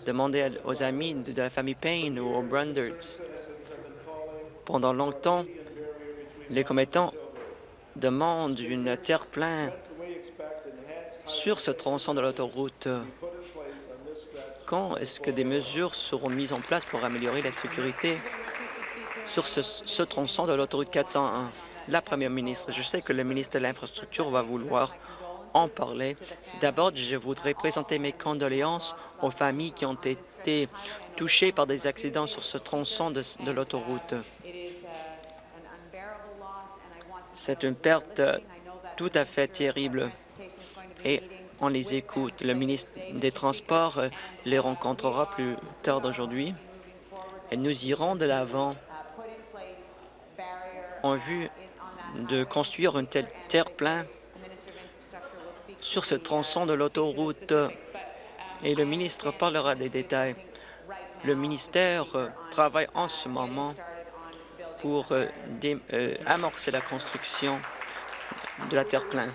Demandez aux amis de la famille Payne ou aux Brundards. Pendant longtemps, les commettants demandent une terre pleine sur ce tronçon de l'autoroute. Quand est-ce que des mesures seront mises en place pour améliorer la sécurité sur ce, tronçon de l'autoroute 401. La première ministre, je sais que le ministre de l'Infrastructure va vouloir en parler. D'abord, je voudrais présenter mes condoléances aux familles qui ont été touchées par des accidents sur ce tronçon de, l'autoroute. C'est une perte tout à fait terrible et on les écoute. Le ministre des Transports les rencontrera plus tard d'aujourd'hui et nous irons de l'avant en vue de construire une telle terre-plein sur ce tronçon de l'autoroute et le ministre parlera des détails. Le ministère travaille en ce moment pour euh, euh, amorcer la construction de la terre-plein.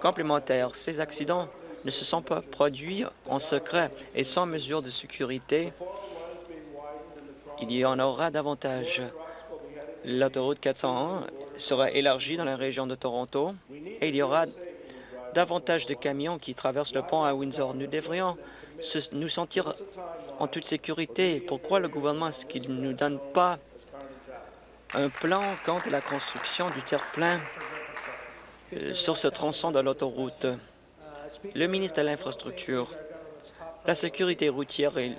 Complémentaire, ces accidents ne se sont pas produits en secret et sans mesure de sécurité il y en aura davantage. L'autoroute 401 sera élargie dans la région de Toronto et il y aura davantage de camions qui traversent le pont à Windsor. Nous devrions nous sentir en toute sécurité. Pourquoi le gouvernement est-ce qu'il ne nous donne pas un plan quant à la construction du terre-plein euh, sur ce tronçon de l'autoroute? Le ministre de l'Infrastructure, la sécurité routière et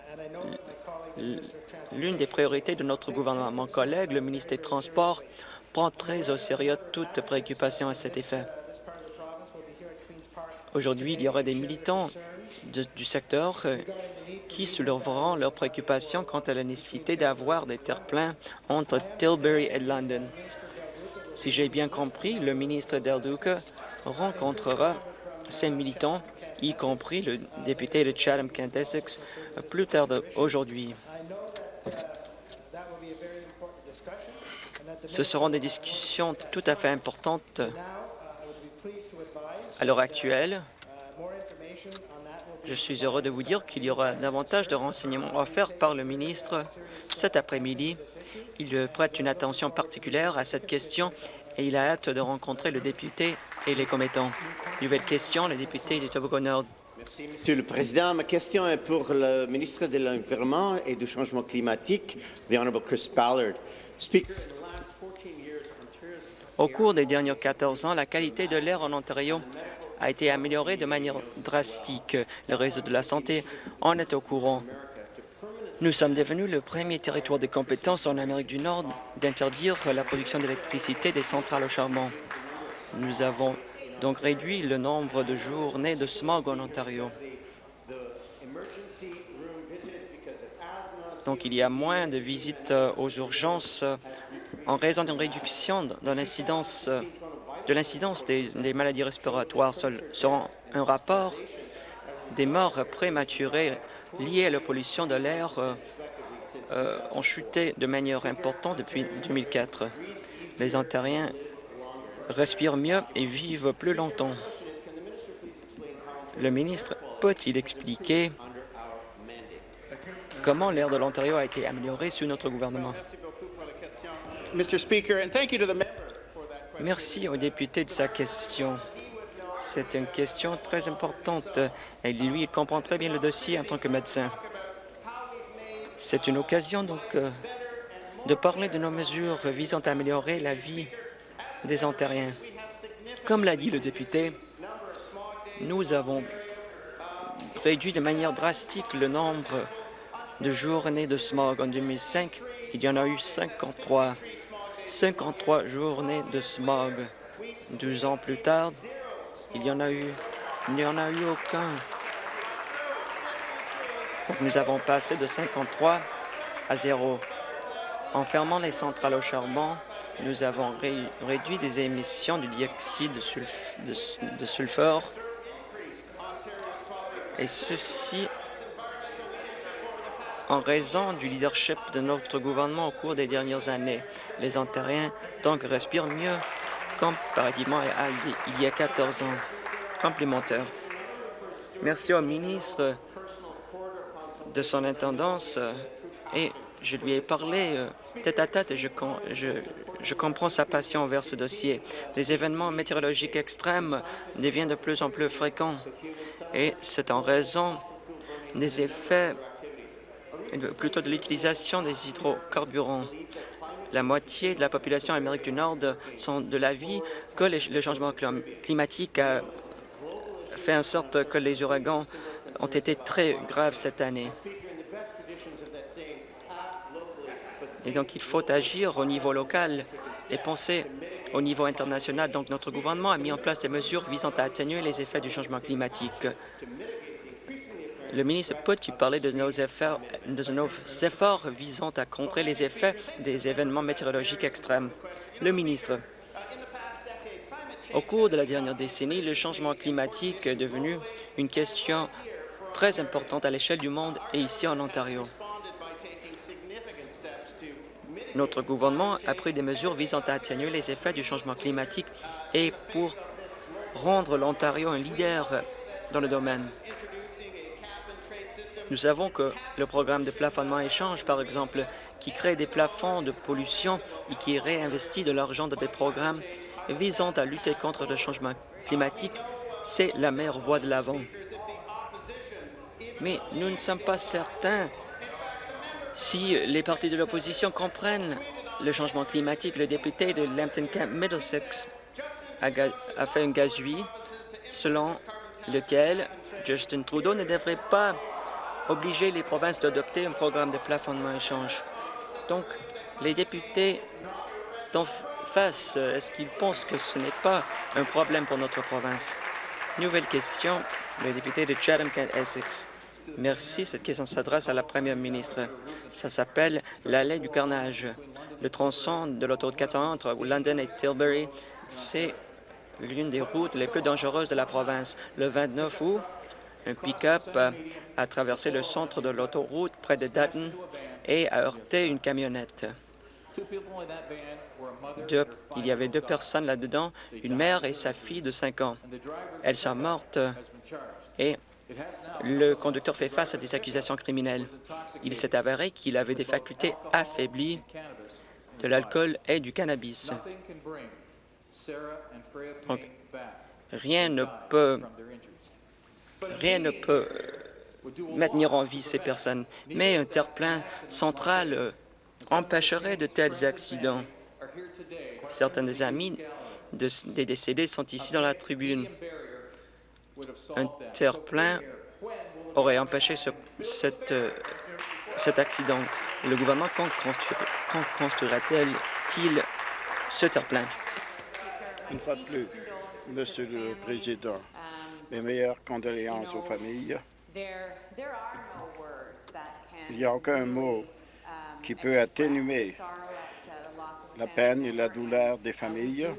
l'une des priorités de notre gouvernement. Mon collègue, le ministre des Transports, prend très au sérieux toute préoccupation à cet effet. Aujourd'hui, il y aura des militants du secteur euh, qui soulèveront leurs préoccupations quant à la nécessité d'avoir des terre-pleins entre Tilbury et London. Si j'ai bien compris, le ministre Del rencontrera ces militants, y compris le député de Chatham-Kent Essex, plus tard aujourd'hui. Ce seront des discussions tout à fait importantes à l'heure actuelle. Je suis heureux de vous dire qu'il y aura davantage de renseignements offerts par le ministre cet après-midi. Il prête une attention particulière à cette question et il a hâte de rencontrer le député et les commettants. Nouvelle question, le député du Tobago-Nord. Merci, Monsieur le Président. Ma question est pour le ministre de l'Environnement et du Changement climatique, the Honourable Chris Ballard. Au cours des derniers 14 ans, la qualité de l'air en Ontario a été améliorée de manière drastique. Le réseau de la santé en est au courant. Nous sommes devenus le premier territoire de compétence en Amérique du Nord d'interdire la production d'électricité des centrales au charbon. Nous avons donc réduit le nombre de journées de smog en Ontario. Donc, il y a moins de visites euh, aux urgences euh, en raison d'une réduction de l'incidence euh, de l'incidence des, maladies respiratoires selon un rapport des morts prématurées liées à la pollution de l'air ont chuté de manière importante depuis 2004. Les Ontariens respirent mieux et vivent plus longtemps. Le ministre peut-il expliquer comment l'air de l'Ontario a été amélioré sous notre gouvernement? Merci au député de sa question. C'est une question très importante et lui, il comprend très bien le dossier en tant que médecin. C'est une occasion donc euh, de parler de nos mesures visant à améliorer la vie des Ontariens. Comme l'a dit le député, nous avons réduit de manière drastique le nombre de journées de smog. En 2005, il y en a eu 53. 53 journées de smog. Deux ans plus tard, il y en a eu, il n'y en a eu aucun. nous avons passé de 53 à zéro. En fermant les centrales au charbon, nous avons réduit des émissions du dioxyde de, sulfure, et ceci en raison du leadership de notre gouvernement au cours des dernières années. Les Ontariens donc respirent mieux comparativement à il y a 14 ans. Complémentaire. Merci au ministre de son intendance et je lui ai parlé euh, tête à tête et je, comprends sa passion envers ce dossier. Les événements météorologiques extrêmes deviennent de plus en plus fréquents et c'est en raison des effets, plutôt de l'utilisation des hydrocarburants. La moitié de la population Amérique du Nord sont de l'avis que le changement climatique a fait en sorte que les ouragans ont été très graves cette année. Et donc, il faut agir au niveau local et penser au niveau international. Donc, notre gouvernement a mis en place des mesures visant à atténuer les effets du changement climatique. Le ministre peut-il parler de nos, efforts, de nos efforts visant à contrer les effets des événements météorologiques extrêmes? Le ministre. Au cours de la dernière décennie, le changement climatique est devenu une question très importante à l'échelle du monde et ici en Ontario. Notre gouvernement a pris des mesures visant à atténuer les effets du changement climatique et pour rendre l'Ontario un leader dans le domaine. Nous savons que le programme de plafonnement échange, par exemple, qui crée des plafonds de pollution et qui réinvestit de l'argent dans des programmes visant à lutter contre le changement climatique, c'est la meilleure voie de l'avant. Mais nous ne sommes pas certains si les partis de l'opposition comprennent le changement climatique, le député de Lambton Camp Middlesex a, fait un gazouille selon lequel Justin Trudeau ne devrait pas obliger les provinces d'adopter un programme de plafonnement échange. Donc, les députés d'en face, est-ce qu'ils pensent que ce n'est pas un problème pour notre province? Nouvelle question, le député de Chatham-Kent-Essex. Merci. Cette question s'adresse à la première ministre. Ça s'appelle l'allée du carnage. Le tronçon de l'autoroute 401 entre London et Tilbury, c'est l'une des routes les plus dangereuses de la province. Le 29 août, un pick-up a traversé le centre de l'autoroute près de Dutton et a heurté une camionnette. il y avait deux personnes là-dedans, une mère et sa fille de 5 ans. Elles sont mortes et le conducteur fait face à des accusations criminelles. Il s'est avéré qu'il avait des facultés affaiblies de l'alcool et du cannabis. Donc, rien ne peut, rien ne peut maintenir en vie ces personnes, mais un terre-plein central euh, empêcherait de tels accidents. Certains des amis des décédés sont ici dans la tribune. Un terre-plein aurait empêché ce, cet accident. Le gouvernement, quand construira-t-il ce terre-plein? Une fois de plus, Monsieur le Président, mes meilleures condoléances aux familles. Il n'y a aucun mot qui peut atténuer la peine et la douleur des familles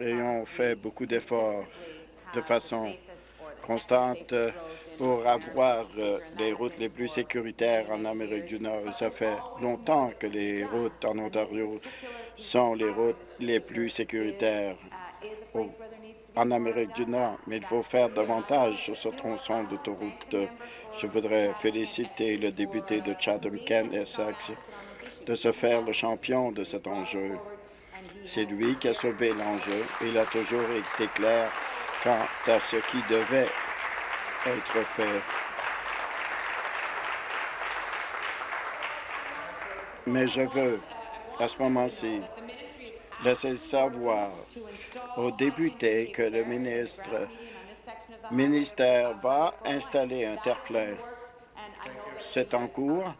et on fait beaucoup d'efforts de façon constante pour avoir euh, les routes les plus sécuritaires en Amérique du Nord. Ça fait longtemps que les routes en Ontario sont les routes les plus sécuritaires en Amérique du Nord, mais il faut faire davantage sur ce tronçon d'autoroute. Je voudrais féliciter le député de Chatham-Kent Essex de se faire le champion de cet enjeu. C'est lui qui a sauvé l'enjeu. Il a toujours été clair quant à ce qui devait être fait. Mais je veux, à ce moment-ci, laisser savoir aux députés que le ministre ministère va installer un terre-plein. C'est en cours.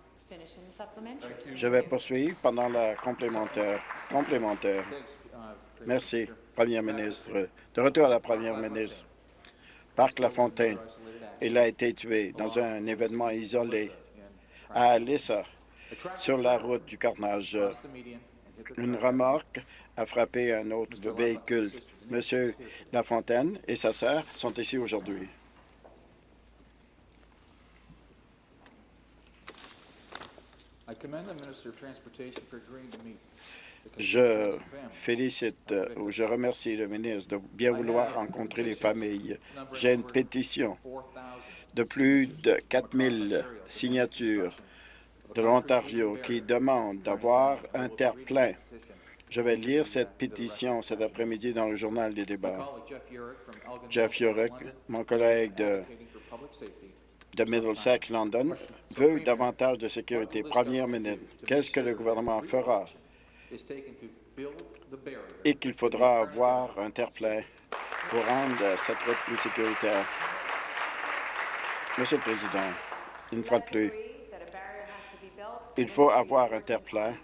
Je vais poursuivre pendant la complémentaire. complémentaire. Merci, Première ministre. De retour à la Première ministre. Parc La Fontaine. Il a été tué dans un événement isolé à Alissa, sur la route du carnage. Une remorque a frappé un autre véhicule. Monsieur Lafontaine et sa sœur sont ici aujourd'hui. Je félicite ou je remercie le ministre de bien vouloir rencontrer les familles. J'ai une pétition de plus de 4 000 signatures de l'Ontario qui demande d'avoir un terre-plein. Je vais lire cette pétition cet après-midi dans le journal des débats. Jeff Yorick, mon collègue de, Middlesex, London, veut davantage de sécurité. Première minute, qu'est-ce que le gouvernement fera? Et qu'il faudra avoir un terre-plein pour rendre cette route plus sécuritaire. Monsieur le Président, une fois de plus, il faut avoir un terre-plein.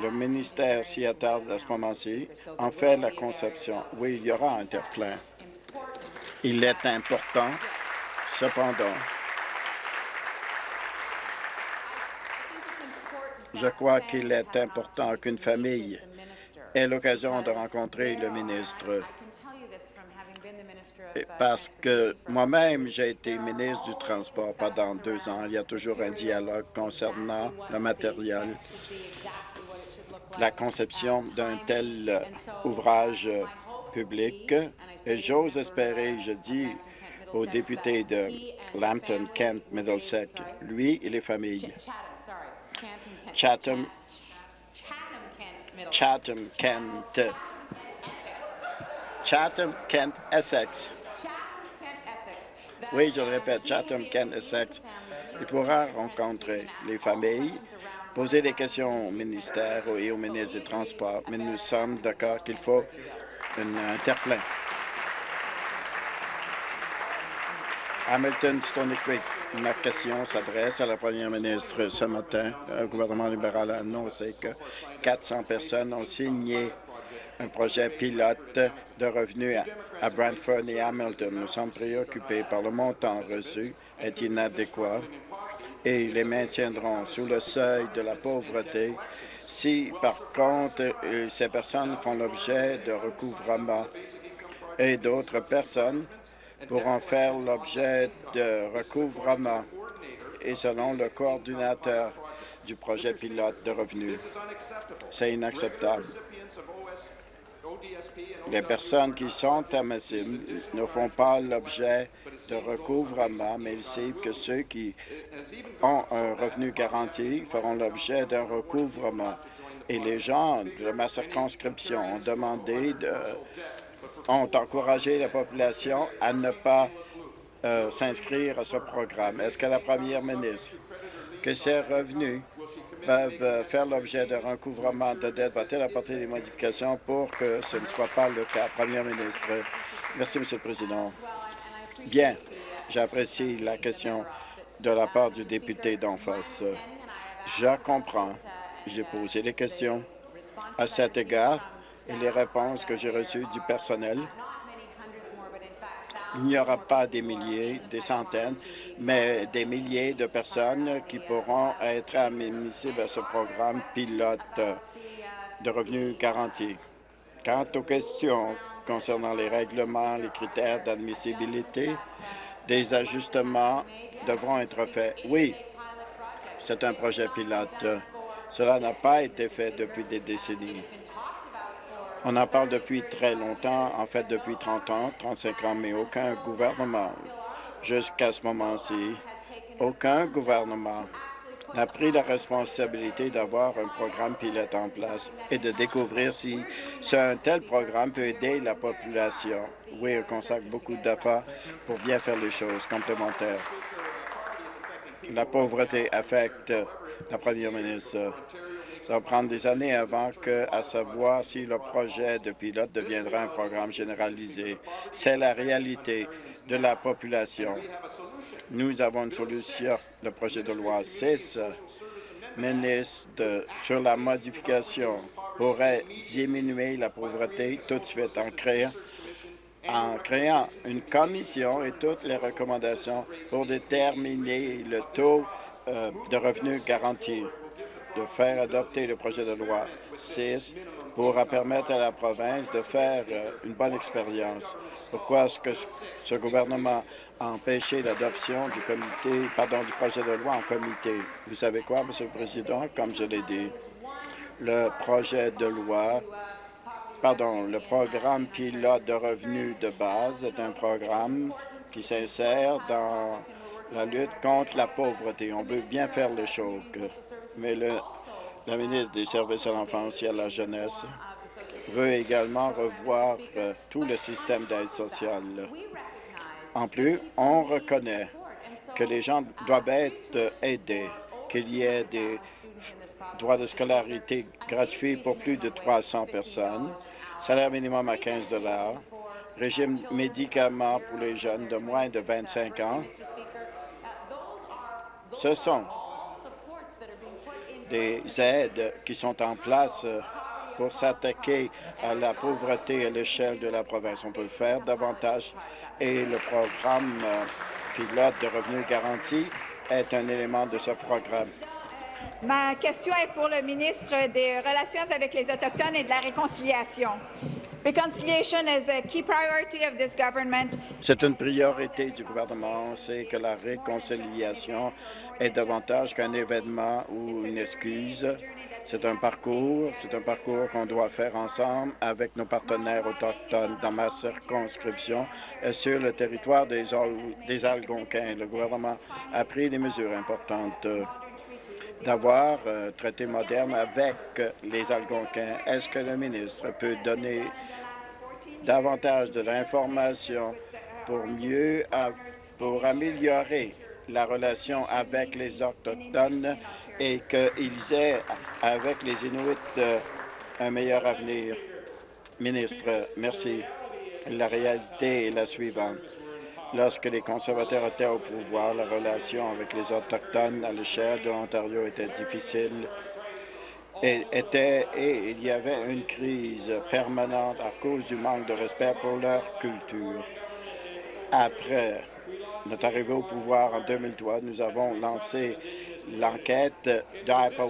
Le ministère s'y attarde à ce moment-ci. En fait, la conception, oui, il y aura un terre-plein. Il est important, cependant, je crois qu'il est important qu'une famille ait l'occasion de rencontrer le ministre parce que moi-même, j'ai été ministre du Transport pendant deux ans. Il y a toujours un dialogue concernant le matériel, la conception d'un tel ouvrage public. Et j'ose espérer, je dis au député de Lambton, Kent, Middlesex, lui et les familles. Chatham, Chatham, Kent, Chatham, Kent, Essex. Oui, je le répète, Chatham, Kent, Essex. Il pourra rencontrer les familles, poser des questions au ministère et au ministre des Transports, mais nous sommes d'accord qu'il faut un terre-plein. Hamilton, Stony Creek. Ma question s'adresse à la première ministre ce matin. Le gouvernement libéral a annoncé que 400 personnes ont signé un projet pilote de revenus à Brantford et Hamilton. Nous sommes préoccupés par le montant reçu est inadéquat? Et les maintiendront sous le seuil de la pauvreté si, par contre, euh, ces personnes font l'objet de recouvrement et d'autres personnes pourront faire l'objet de recouvrement et selon le coordinateur du projet pilote de revenus. C'est inacceptable. Les personnes qui sont admissibles ne font pas l'objet de recouvrement, mais il semble que ceux qui ont un revenu garanti feront l'objet d'un recouvrement. Et les gens de ma circonscription ont demandé, de, ont encouragé la population à ne pas euh, s'inscrire à ce programme. Est-ce que la première ministre, que ces revenus peuvent euh, faire l'objet d'un recouvrement de dette. Va-t-elle apporter des modifications pour que ce ne soit pas le cas? Première ministre. Merci, Monsieur le Président. Bien, j'apprécie la question de la part du député d'en face. Je comprends. J'ai posé des questions à cet égard et les réponses que j'ai reçues du personnel il n'y aura pas des milliers, des centaines, mais des milliers de personnes qui pourront être admissibles à ce programme pilote de revenus garantis. Quant aux questions concernant les règlements, les critères d'admissibilité, des ajustements devront être faits. Oui, c'est un projet pilote. Cela n'a pas été fait depuis des décennies. On en parle depuis très longtemps, en fait depuis 30 ans, 35 ans, mais aucun gouvernement, jusqu'à ce moment-ci, aucun gouvernement n'a pris la responsabilité d'avoir un programme pilote en place et de découvrir si un tel programme peut aider la population. Oui, on consacre beaucoup d'efforts pour bien faire les choses complémentaires. La pauvreté affecte la première ministre ça va prendre des années avant que, à savoir si le projet de pilote deviendra un programme généralisé. C'est la réalité de la population. Nous avons une solution, le projet de loi 6 ministre sur la modification pourrait diminuer la pauvreté tout de suite en créant en créant une commission et toutes les recommandations pour déterminer le taux euh, de revenus garantis de faire adopter le projet de loi 6 pour permettre à la province de faire euh, une bonne expérience. Pourquoi est-ce que ce gouvernement a empêché l'adoption du comité, pardon, du projet de loi en comité? Vous savez quoi, Monsieur le Président? Comme je l'ai dit, le projet de loi pardon, le programme pilote de revenus de base est un programme qui s'insère dans la lutte contre la pauvreté. On veut bien faire les choses mais le, la ministre des Services à l'enfance et à la jeunesse veut également revoir euh, tout le système d'aide sociale. En plus, on reconnaît que les gens doivent être aidés, qu'il y ait des droits de scolarité gratuits pour plus de 300 personnes, salaire minimum à 15 régime médicaments pour les jeunes de moins de 25 ans. Ce sont des aides qui sont en place euh, pour s'attaquer à la pauvreté à l'échelle de la province. On peut faire davantage et le programme euh, pilote de revenus garantis est un élément de ce programme. Ma question est pour le ministre des Relations avec les Autochtones et de la Réconciliation. C'est une priorité du gouvernement. On sait que la réconciliation est davantage qu'un événement ou une excuse. C'est un parcours, c'est un parcours qu'on doit faire ensemble avec nos partenaires autochtones dans ma circonscription sur le territoire des, des Algonquins. Le gouvernement a pris des mesures importantes d'avoir un traité moderne avec les Algonquins. Est-ce que le ministre peut donner davantage de l'information pour mieux, pour améliorer la relation avec les Autochtones et qu'ils aient avec les Inuits euh, un meilleur avenir. Ministre, merci. La réalité est la suivante. Lorsque les conservateurs étaient au pouvoir, la relation avec les Autochtones à l'échelle de l'Ontario était difficile et, était, et il y avait une crise permanente à cause du manque de respect pour leur culture. Après notre arrivée au pouvoir en 2003, nous avons lancé l'enquête d'Apple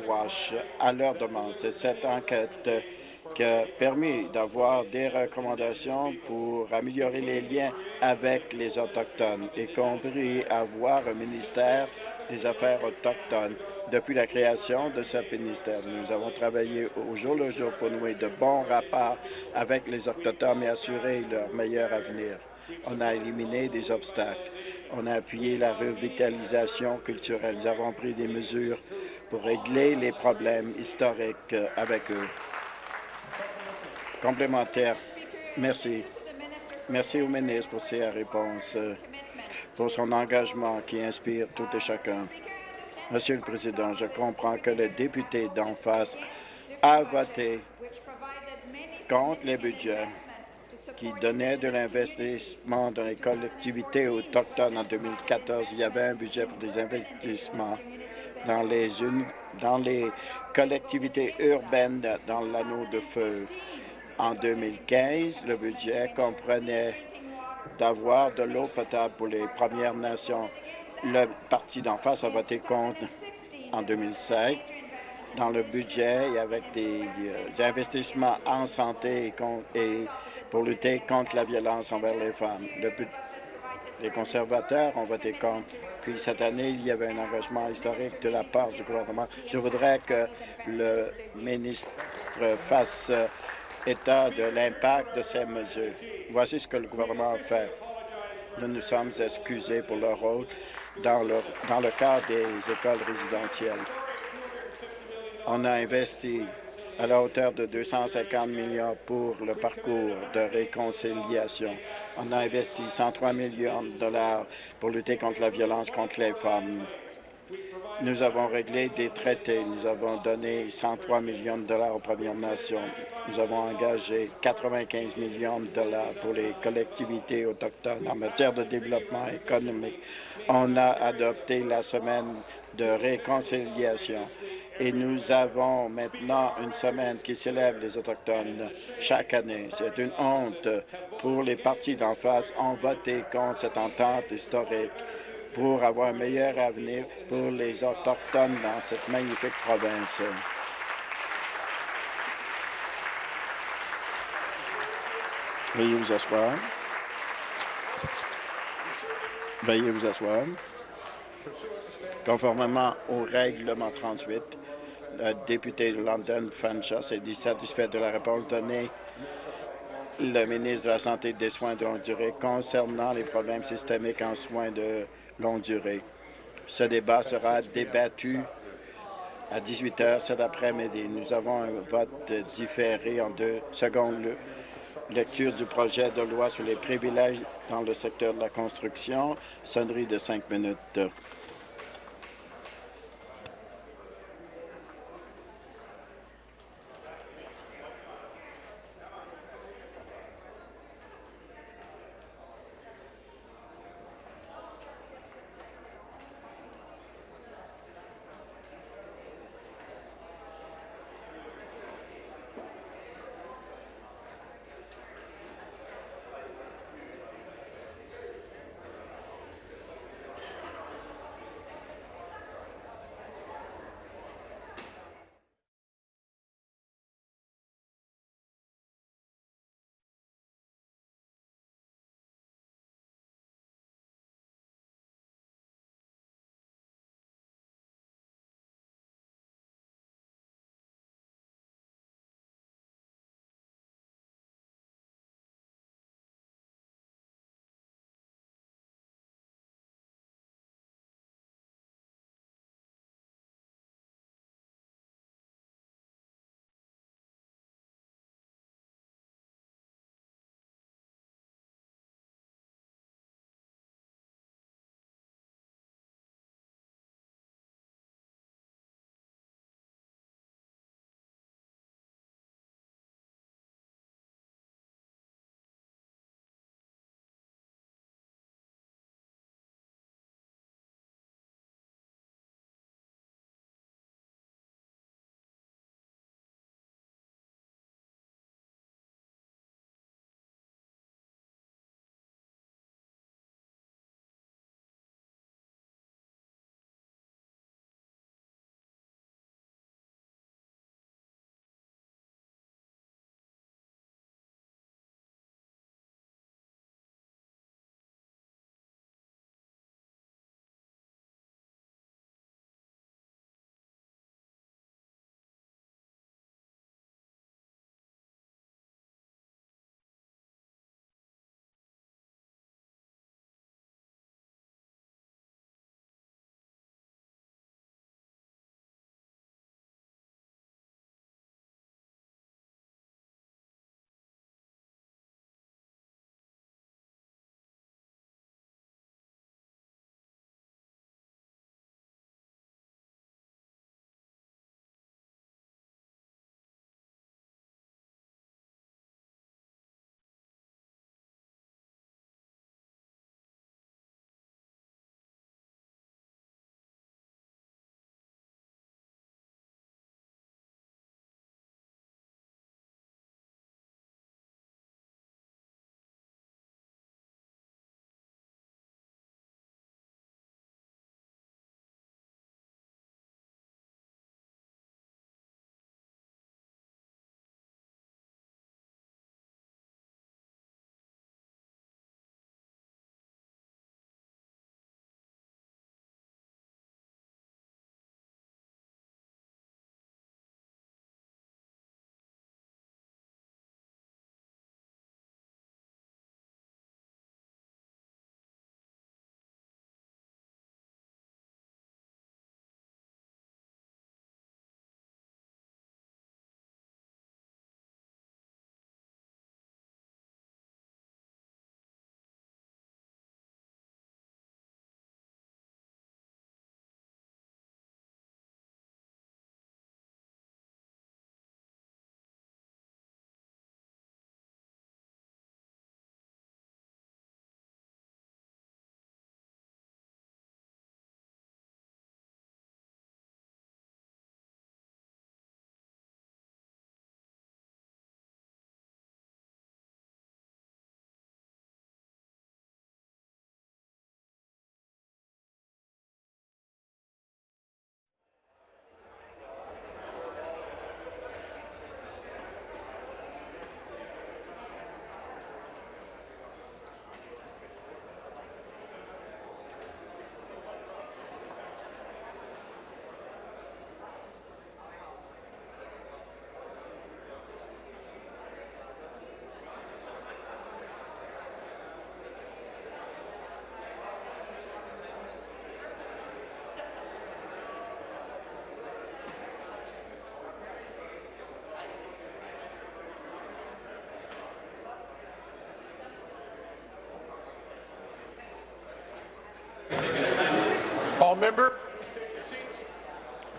à leur demande. C'est cette enquête qui a permis d'avoir des recommandations pour améliorer les liens avec les Autochtones, y compris avoir un ministère des Affaires autochtones. Depuis la création de ce ministère, nous avons travaillé au jour le jour pour nouer de bons rapports avec les Autochtones et assurer leur meilleur avenir. On a éliminé des obstacles. On a appuyé la revitalisation culturelle. Nous avons pris des mesures pour régler les problèmes historiques avec eux. Complémentaire. Merci. Merci au ministre pour ses réponses, pour son engagement qui inspire tout et chacun. Monsieur le Président, je comprends que le député d'en face a voté contre les budgets qui donnaient de l'investissement dans les collectivités autochtones en 2014. Il y avait un budget pour des investissements dans les, collectivités urbaines dans l'anneau de feu. En 2015, le budget comprenait d'avoir de l'eau potable pour les Premières Nations. Le parti d'en face a voté contre en 2005 dans le budget et avec des, euh, investissements en santé et, pour lutter contre la violence envers les femmes. les conservateurs ont voté contre. Puis cette année, il y avait un engagement historique de la part du gouvernement. Je voudrais que le ministre fasse euh, état de l'impact de ces mesures. Voici ce que le gouvernement a fait. Nous nous sommes excusés pour leur rôle dans le, dans le cadre des écoles résidentielles. On a investi à la hauteur de 250 millions pour le parcours de réconciliation. On a investi 103 millions de dollars pour lutter contre la violence contre les femmes. Nous avons réglé des traités. Nous avons donné 103 millions de dollars aux Premières Nations. Nous avons engagé 95 millions de dollars pour les collectivités autochtones en matière de développement économique. On a adopté la semaine de réconciliation et nous avons maintenant une semaine qui célèbre les Autochtones chaque année. C'est une honte pour les partis d'en face ont voté contre cette entente historique pour avoir un meilleur avenir pour les Autochtones dans cette magnifique province. Veuillez vous asseoir. Veuillez vous asseoir. Conformément au règlement 38, le député de London, Fanshaw, s'est dit de la réponse donnée le ministre de la Santé et des Soins de longue durée concernant les problèmes systémiques en soins de longue durée. Ce débat sera débattu à 18 heures cet après-midi. Nous avons un vote différé en deux secondes lecture du projet de loi sur les privilèges dans le secteur de la construction. Sonnerie de cinq minutes.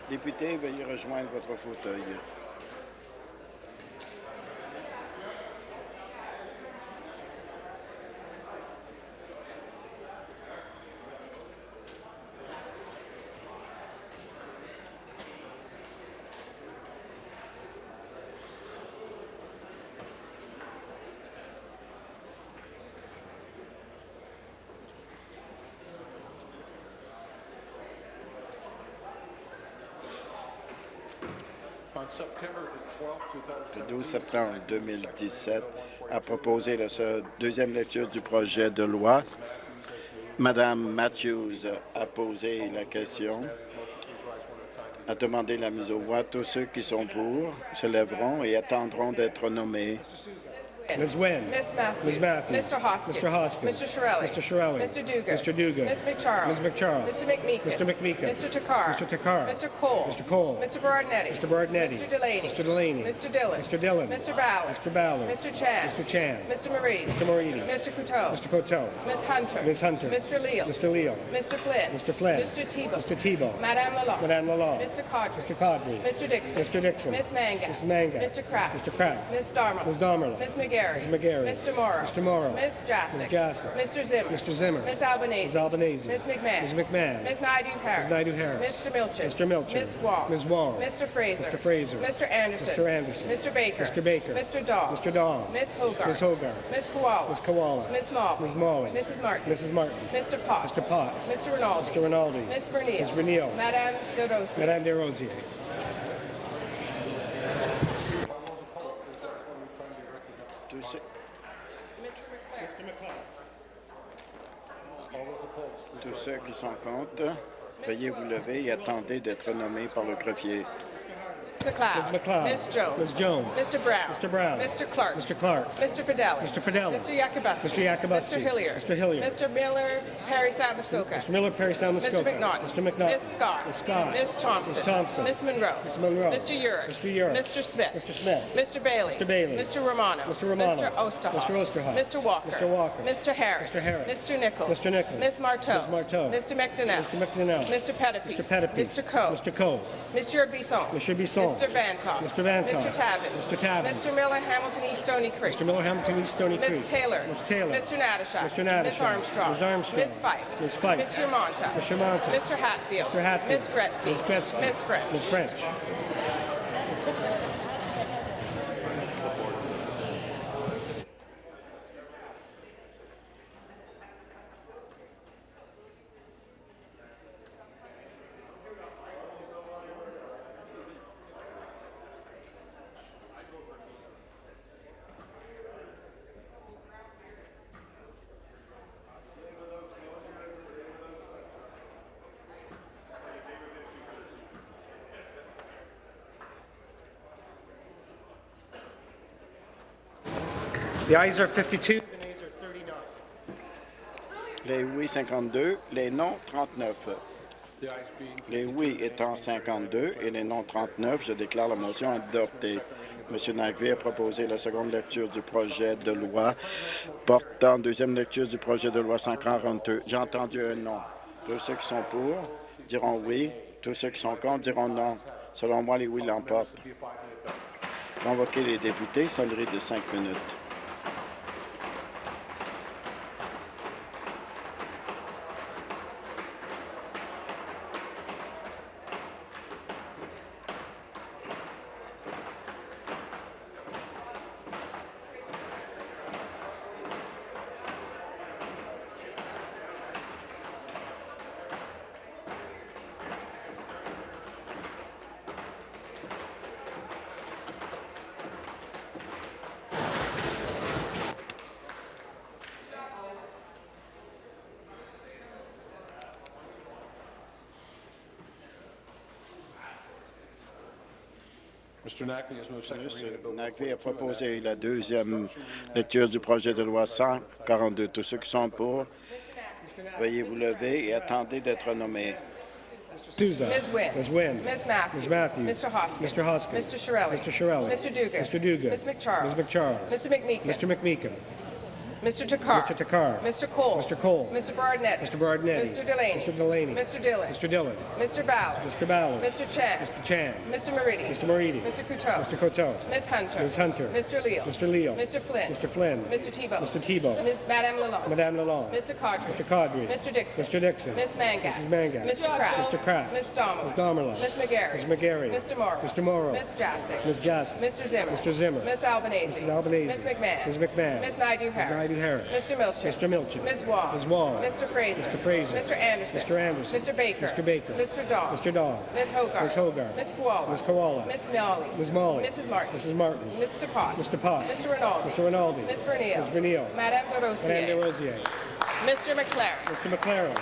Députés, veuillez rejoindre votre fauteuil. Le 12 septembre 2017, a proposé la deuxième lecture du projet de loi. Madame Matthews a posé la question, a demandé la mise aux voix. Tous ceux qui sont pour se lèveront et attendront d'être nommés. Ms. Wynne. Ms. Matthews. Ms. Matthews. Mr. Hoskins. Mr. Hoskins. Mr. Shirelli. Mr. Shirelli. Mr. Dugan. Mr. Dugan. Ms. McCharles. Ms. McCharles. Mr. McMeekin. Mr. McMeekin. Mr. Takar. Mr. Takar. Mr. Cole. Mr. Cole. Mr. Berardinetti. Mr. Berardinetti. Mr. Delaney. Mr. Delaney. Mr. Dillon. Mr. Dillon. Mr. Ballard. Mr. Ballard. Mr. Chan. Mr. Chan. Mr. Marie. Mr. Moridi. Mr. Couteau. Mr. Coteau. Ms. Hunter. Ms. Hunter. Mr. Leal. Mr. Leo. Mr. Flynn. Mr. Flynn. Mr. Tebow. Mr. Tebow. Madame Lalonde. Madame Lalonde. Mr. Caudry. Mr. Codry. Mr. Dixon. Mr. Dixon. Ms. Mangat. Ms. Mangat. Mr. Kraft. Mr. Kraft. Ms. Darmo. Ms. Damerla. Ms. McGarry. Ms. McGarry. Mr. Morrow. Mr. Morrow. Ms. Jassic. Ms. Jassic. Mr. Zimmer. Mr. Zimmer. Ms. Albanese. Ms. Albanese. Ms. McMahon. Ms. McMahon. Ms. Naidu Harris. Ms. Naidu-Harris. Mr. Milchin. Mr. Milchin. Ms. Wong. Ms. Wong. Mr. Fraser. Mr. Fraser. Mr. Anderson. Mr. Anderson. Mr. Baker. Mr. Baker. Mr. Dahl. Mr. Dahl. Ms. Hogarth. Ms. Hogarth. Ms. Koala. Ms. Koala. Ms. Malley. Ms. Malley. Mrs. Martin. Mrs. Martin. Mr. Potts. Mr. Potts. Mr. Rinaldi. Mr. Rinaldi. Ms. Vernile. Ms. Vernile. Madame De Rossi. Madame Desrosiers. Tous tous ceux qui sont contre, veuillez vous lever et attendez d'être nommés par le greffier. McLeod. Ms. McLeod. Ms. Jones. Ms. Jones. Mr. Brown. Mr. Brown. Mr. Clark. Mr. Clark. Mr. Fidelli. Mr. Fidelli. Mr. Yakubuski. Mr. Yakubuski. Mr. Hillier. Mr. Hillier. Mr. Miller, Perry Sound Muskoka. Mr. Miller, Perry Sound, Mr. McNaughton. Mr. McNaughton. Ms. Scott. Ms. Scott. Ms. Thompson. Ms. Thompson. Ms. Monroe. Ms. Monroe. Mr. Urick. Mr. Urick. Mr. Smith. Mr. Smith. Mr. Bailey. Mr. Bailey. Mr. Romano. Mr. Romano. Mr. Osterhoff. Mr. Osterhoff. Mr. Walker. Mr. Walker. Mr. Harris. Mr. Harris. Mr. Nichols. Mr. Nichols. Ms. Marteau. Ms. Marteau. Mr. McDonnell. Mr. McDonnell. Mr. Pettipies. Mr. Pettipies. Mr. Coe. Mr. Coe. Monsieur Bisson. Monsieur Bisson. Mr. Vantoff. Mr. Vantoff. Mr. Tabbins. Mr. Tabbins. Mr. Miller, Hamilton East Stony Creek. Mr. Miller, Hamilton East Stony Creek. Ms. Taylor. Ms. Taylor. Mr. Natashak. Mr. Natashak. Ms. Armstrong. Ms. Armstrong. Ms. Fife. Ms. Fife. Mr. Monta. Mr. Monta. Mr. Hatfield. Mr. Hatfield. Ms. Gretzky. Ms. Gretzky. Ms. French. Ms. French. The ayes are 52. The nays are 39. Les oui 52, les non 39. Les oui étant 52 et les non 39, je déclare la motion adoptée. M. Nagvé a proposé la seconde lecture du projet de loi portant deuxième lecture du projet de loi 142. J'ai entendu un non. Tous ceux qui sont pour diront oui. Tous ceux qui sont contre diront non. Selon moi, les oui l'emportent. Convoquer les députés, sonnerie de cinq minutes. Nagvé a proposé la deuxième lecture du projet de loi 142. Tous ceux qui sont pour, veuillez vous lever et attendez d'être nommés. Souza. Ms. Wynne. Ms. Wynne. Ms. Matthews. Ms. Matthews. Mr. Hoskins. Mr. Hoskins. Mr. Shirelli. Mr. Shirelli. Mr. Dugan. Mr. Dugan. Ms. McCharles. Ms. McCharles. Mr. McMeekin. Mr. McMeekin. Mr. Takar. Mr. Takar. Mr. Cole. Mr. Cole. Mr. Barnett. Mr. Bardinetti. Mr. Delaney. Mr. Delaney. Mr. Dillon. Mr. Dillon. Mr. Ballard. Mr. Ballard. Mr. Chan. Mr. Chan. Mr. Moridi. Mr. Moridi. Mr. Couteau. Mr. Coteau. Ms. Hunter. Ms. Hunter. Mr. Leal. Mr. Leal. Mr. Flynn. Mr. Flynn. Mr. Tebow. Mr. Tebow. Ms. Madame Lalonde. Madame Lalonde. Mr. Caudry. Mr. Caudry. Mr. Dixon. Mr. Dixon. Ms. Mangat. Mrs. Mangat. Mr. Pratt. Mr. Pratt. Ms. Domerlin. Ms. Domerlin. Ms. McGarry. Ms. McGarry. Mr. Morrow. Mr. Morrow. Ms. Jassic. Ms. Jassic. Mr. Zimmer. Mr. Zimmer. Ms. Albanese. Mrs. Albanese. Ms. McMahon. Ms. McMahon. Ms. Naidu Harris. Naidu Harris. Mr. Milchin. Mr. Milchin. Ms. Wong. Ms. Wong. Mr. Fraser. Mr. Fraser. Mr. Anderson. Mr. Anderson. Mr. Baker. Mr. Baker. Mr. Dahl. Mr. Dahl. Ms. Hogarth. Ms. Hogarth. Ms. Koala. Ms. Koala. Ms. Molly. Ms. Molly. Mrs. Martin. Mrs. Martin. Mr. Potts. Mr. Potts. Mr. Rinaldi. Mr. Rinaldi. Ms. Vernile. Ms. Vernile. Madame de Madame Rosier. Mr. McLaren. Mr. McLaren.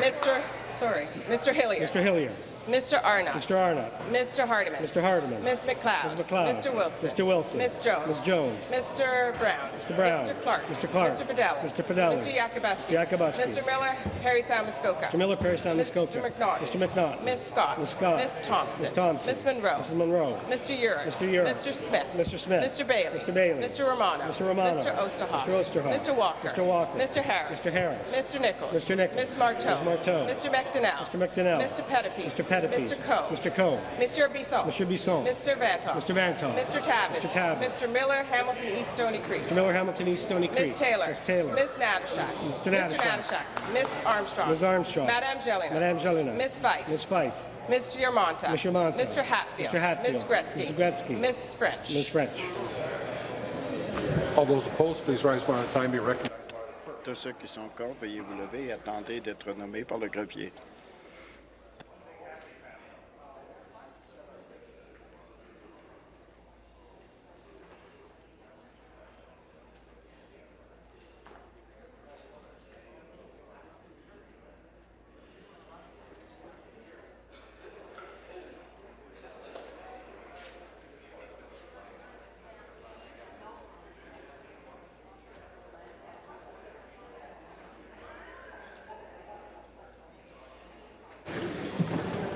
Mr. Sorry. Mr. Hillier. Mr. Hillier. Mr. Arnott. Mr. Arnott. Mr. Hardiman. Mr. Hardiman. Ms. McLeod. Ms. McLeod. Mr. Wilson. Mr. Wilson. Ms. Jones. Ms. Jones. Mr. Brown. Mr. Brown. Mr. Clark. Mr. Clark. Mr. Fidelli. Mr. Fidelli. Mr. Yakubuski. Mr. Yakubuski. Mr. Miller. Perry Samuskoka. Mr. Miller, Perry Sound, Mr. Muskoka. McNaughton. Mr. McNaughton. Ms. Scott. Ms. Scott. Ms. Thompson. Ms. Thompson. Ms. Monroe. Mrs. Monroe. Mr. Urick. Mr. Urick. Mr. Smith. Mr. Smith. Mr. Bailey. Mr. Bailey. Mr. Romano. Mr. Romano. Mr. Osterhoff. Mr. Osterhoff. Mr. Walker. Mr. Walker. Mr. Harris. Mr. Harris. Mr. Nichols. Mr. Nichols. Ms. Marteau. Ms. Marteau. Mr. McDonnell. Mr. McDonnell. Mr. Pettipies. Mr. Pettipies. Mr. Coe. Mr. Coe. Monsieur Bisson. Monsieur Bisson. Mr. Vantoff. Mr. Vantoff. Mr. Tabbett. Mr. Tabbett. Mr. Miller, Hamilton East Stony Creek. Mr. Miller, Hamilton East Stony Creek. Ms. Taylor. Ms. Taylor. Ms. Natashak. Mr. Natashak. Ms. Armstrong. Ms. Armstrong. Madame Jelena. Madame Jelena. Ms. Fife. Ms. Fife. Mr. Yermonta. Mr. Yermonta. Mr. Hatfield. Mr. Hatfield. Ms. Gretzky. Ms. Gretzky. Ms. French. Ms. French. All those opposed, please rise one at a time. Be recognized. Tous ceux qui sont contre, veuillez vous lever et attendez d'être nommés par le greffier.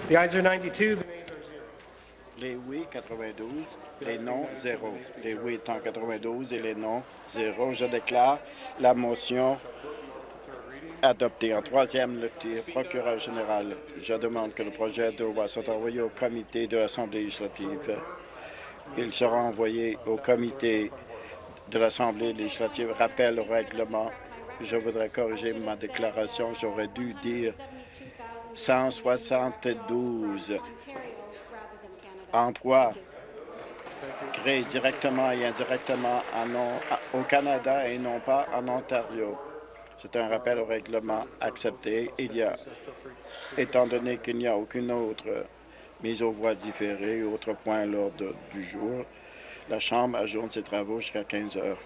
The are 92, the nays are 0. Les oui, 92. Les non, 0. Les oui étant 92 et les non, 0. Je déclare la motion adoptée en troisième lecture. Procureur général, je demande que le projet de loi soit envoyé au comité de l'Assemblée législative. Il sera envoyé au comité de l'Assemblée législative. Rappel au règlement. Je voudrais corriger ma déclaration. J'aurais dû dire 172 emplois créés directement et indirectement au Canada et non pas en Ontario. C'est un rappel au règlement accepté. Il étant donné qu'il n'y a aucune autre mise aux voix différée, autre point à l'ordre du jour, la Chambre ajoute ses travaux jusqu'à 15 heures.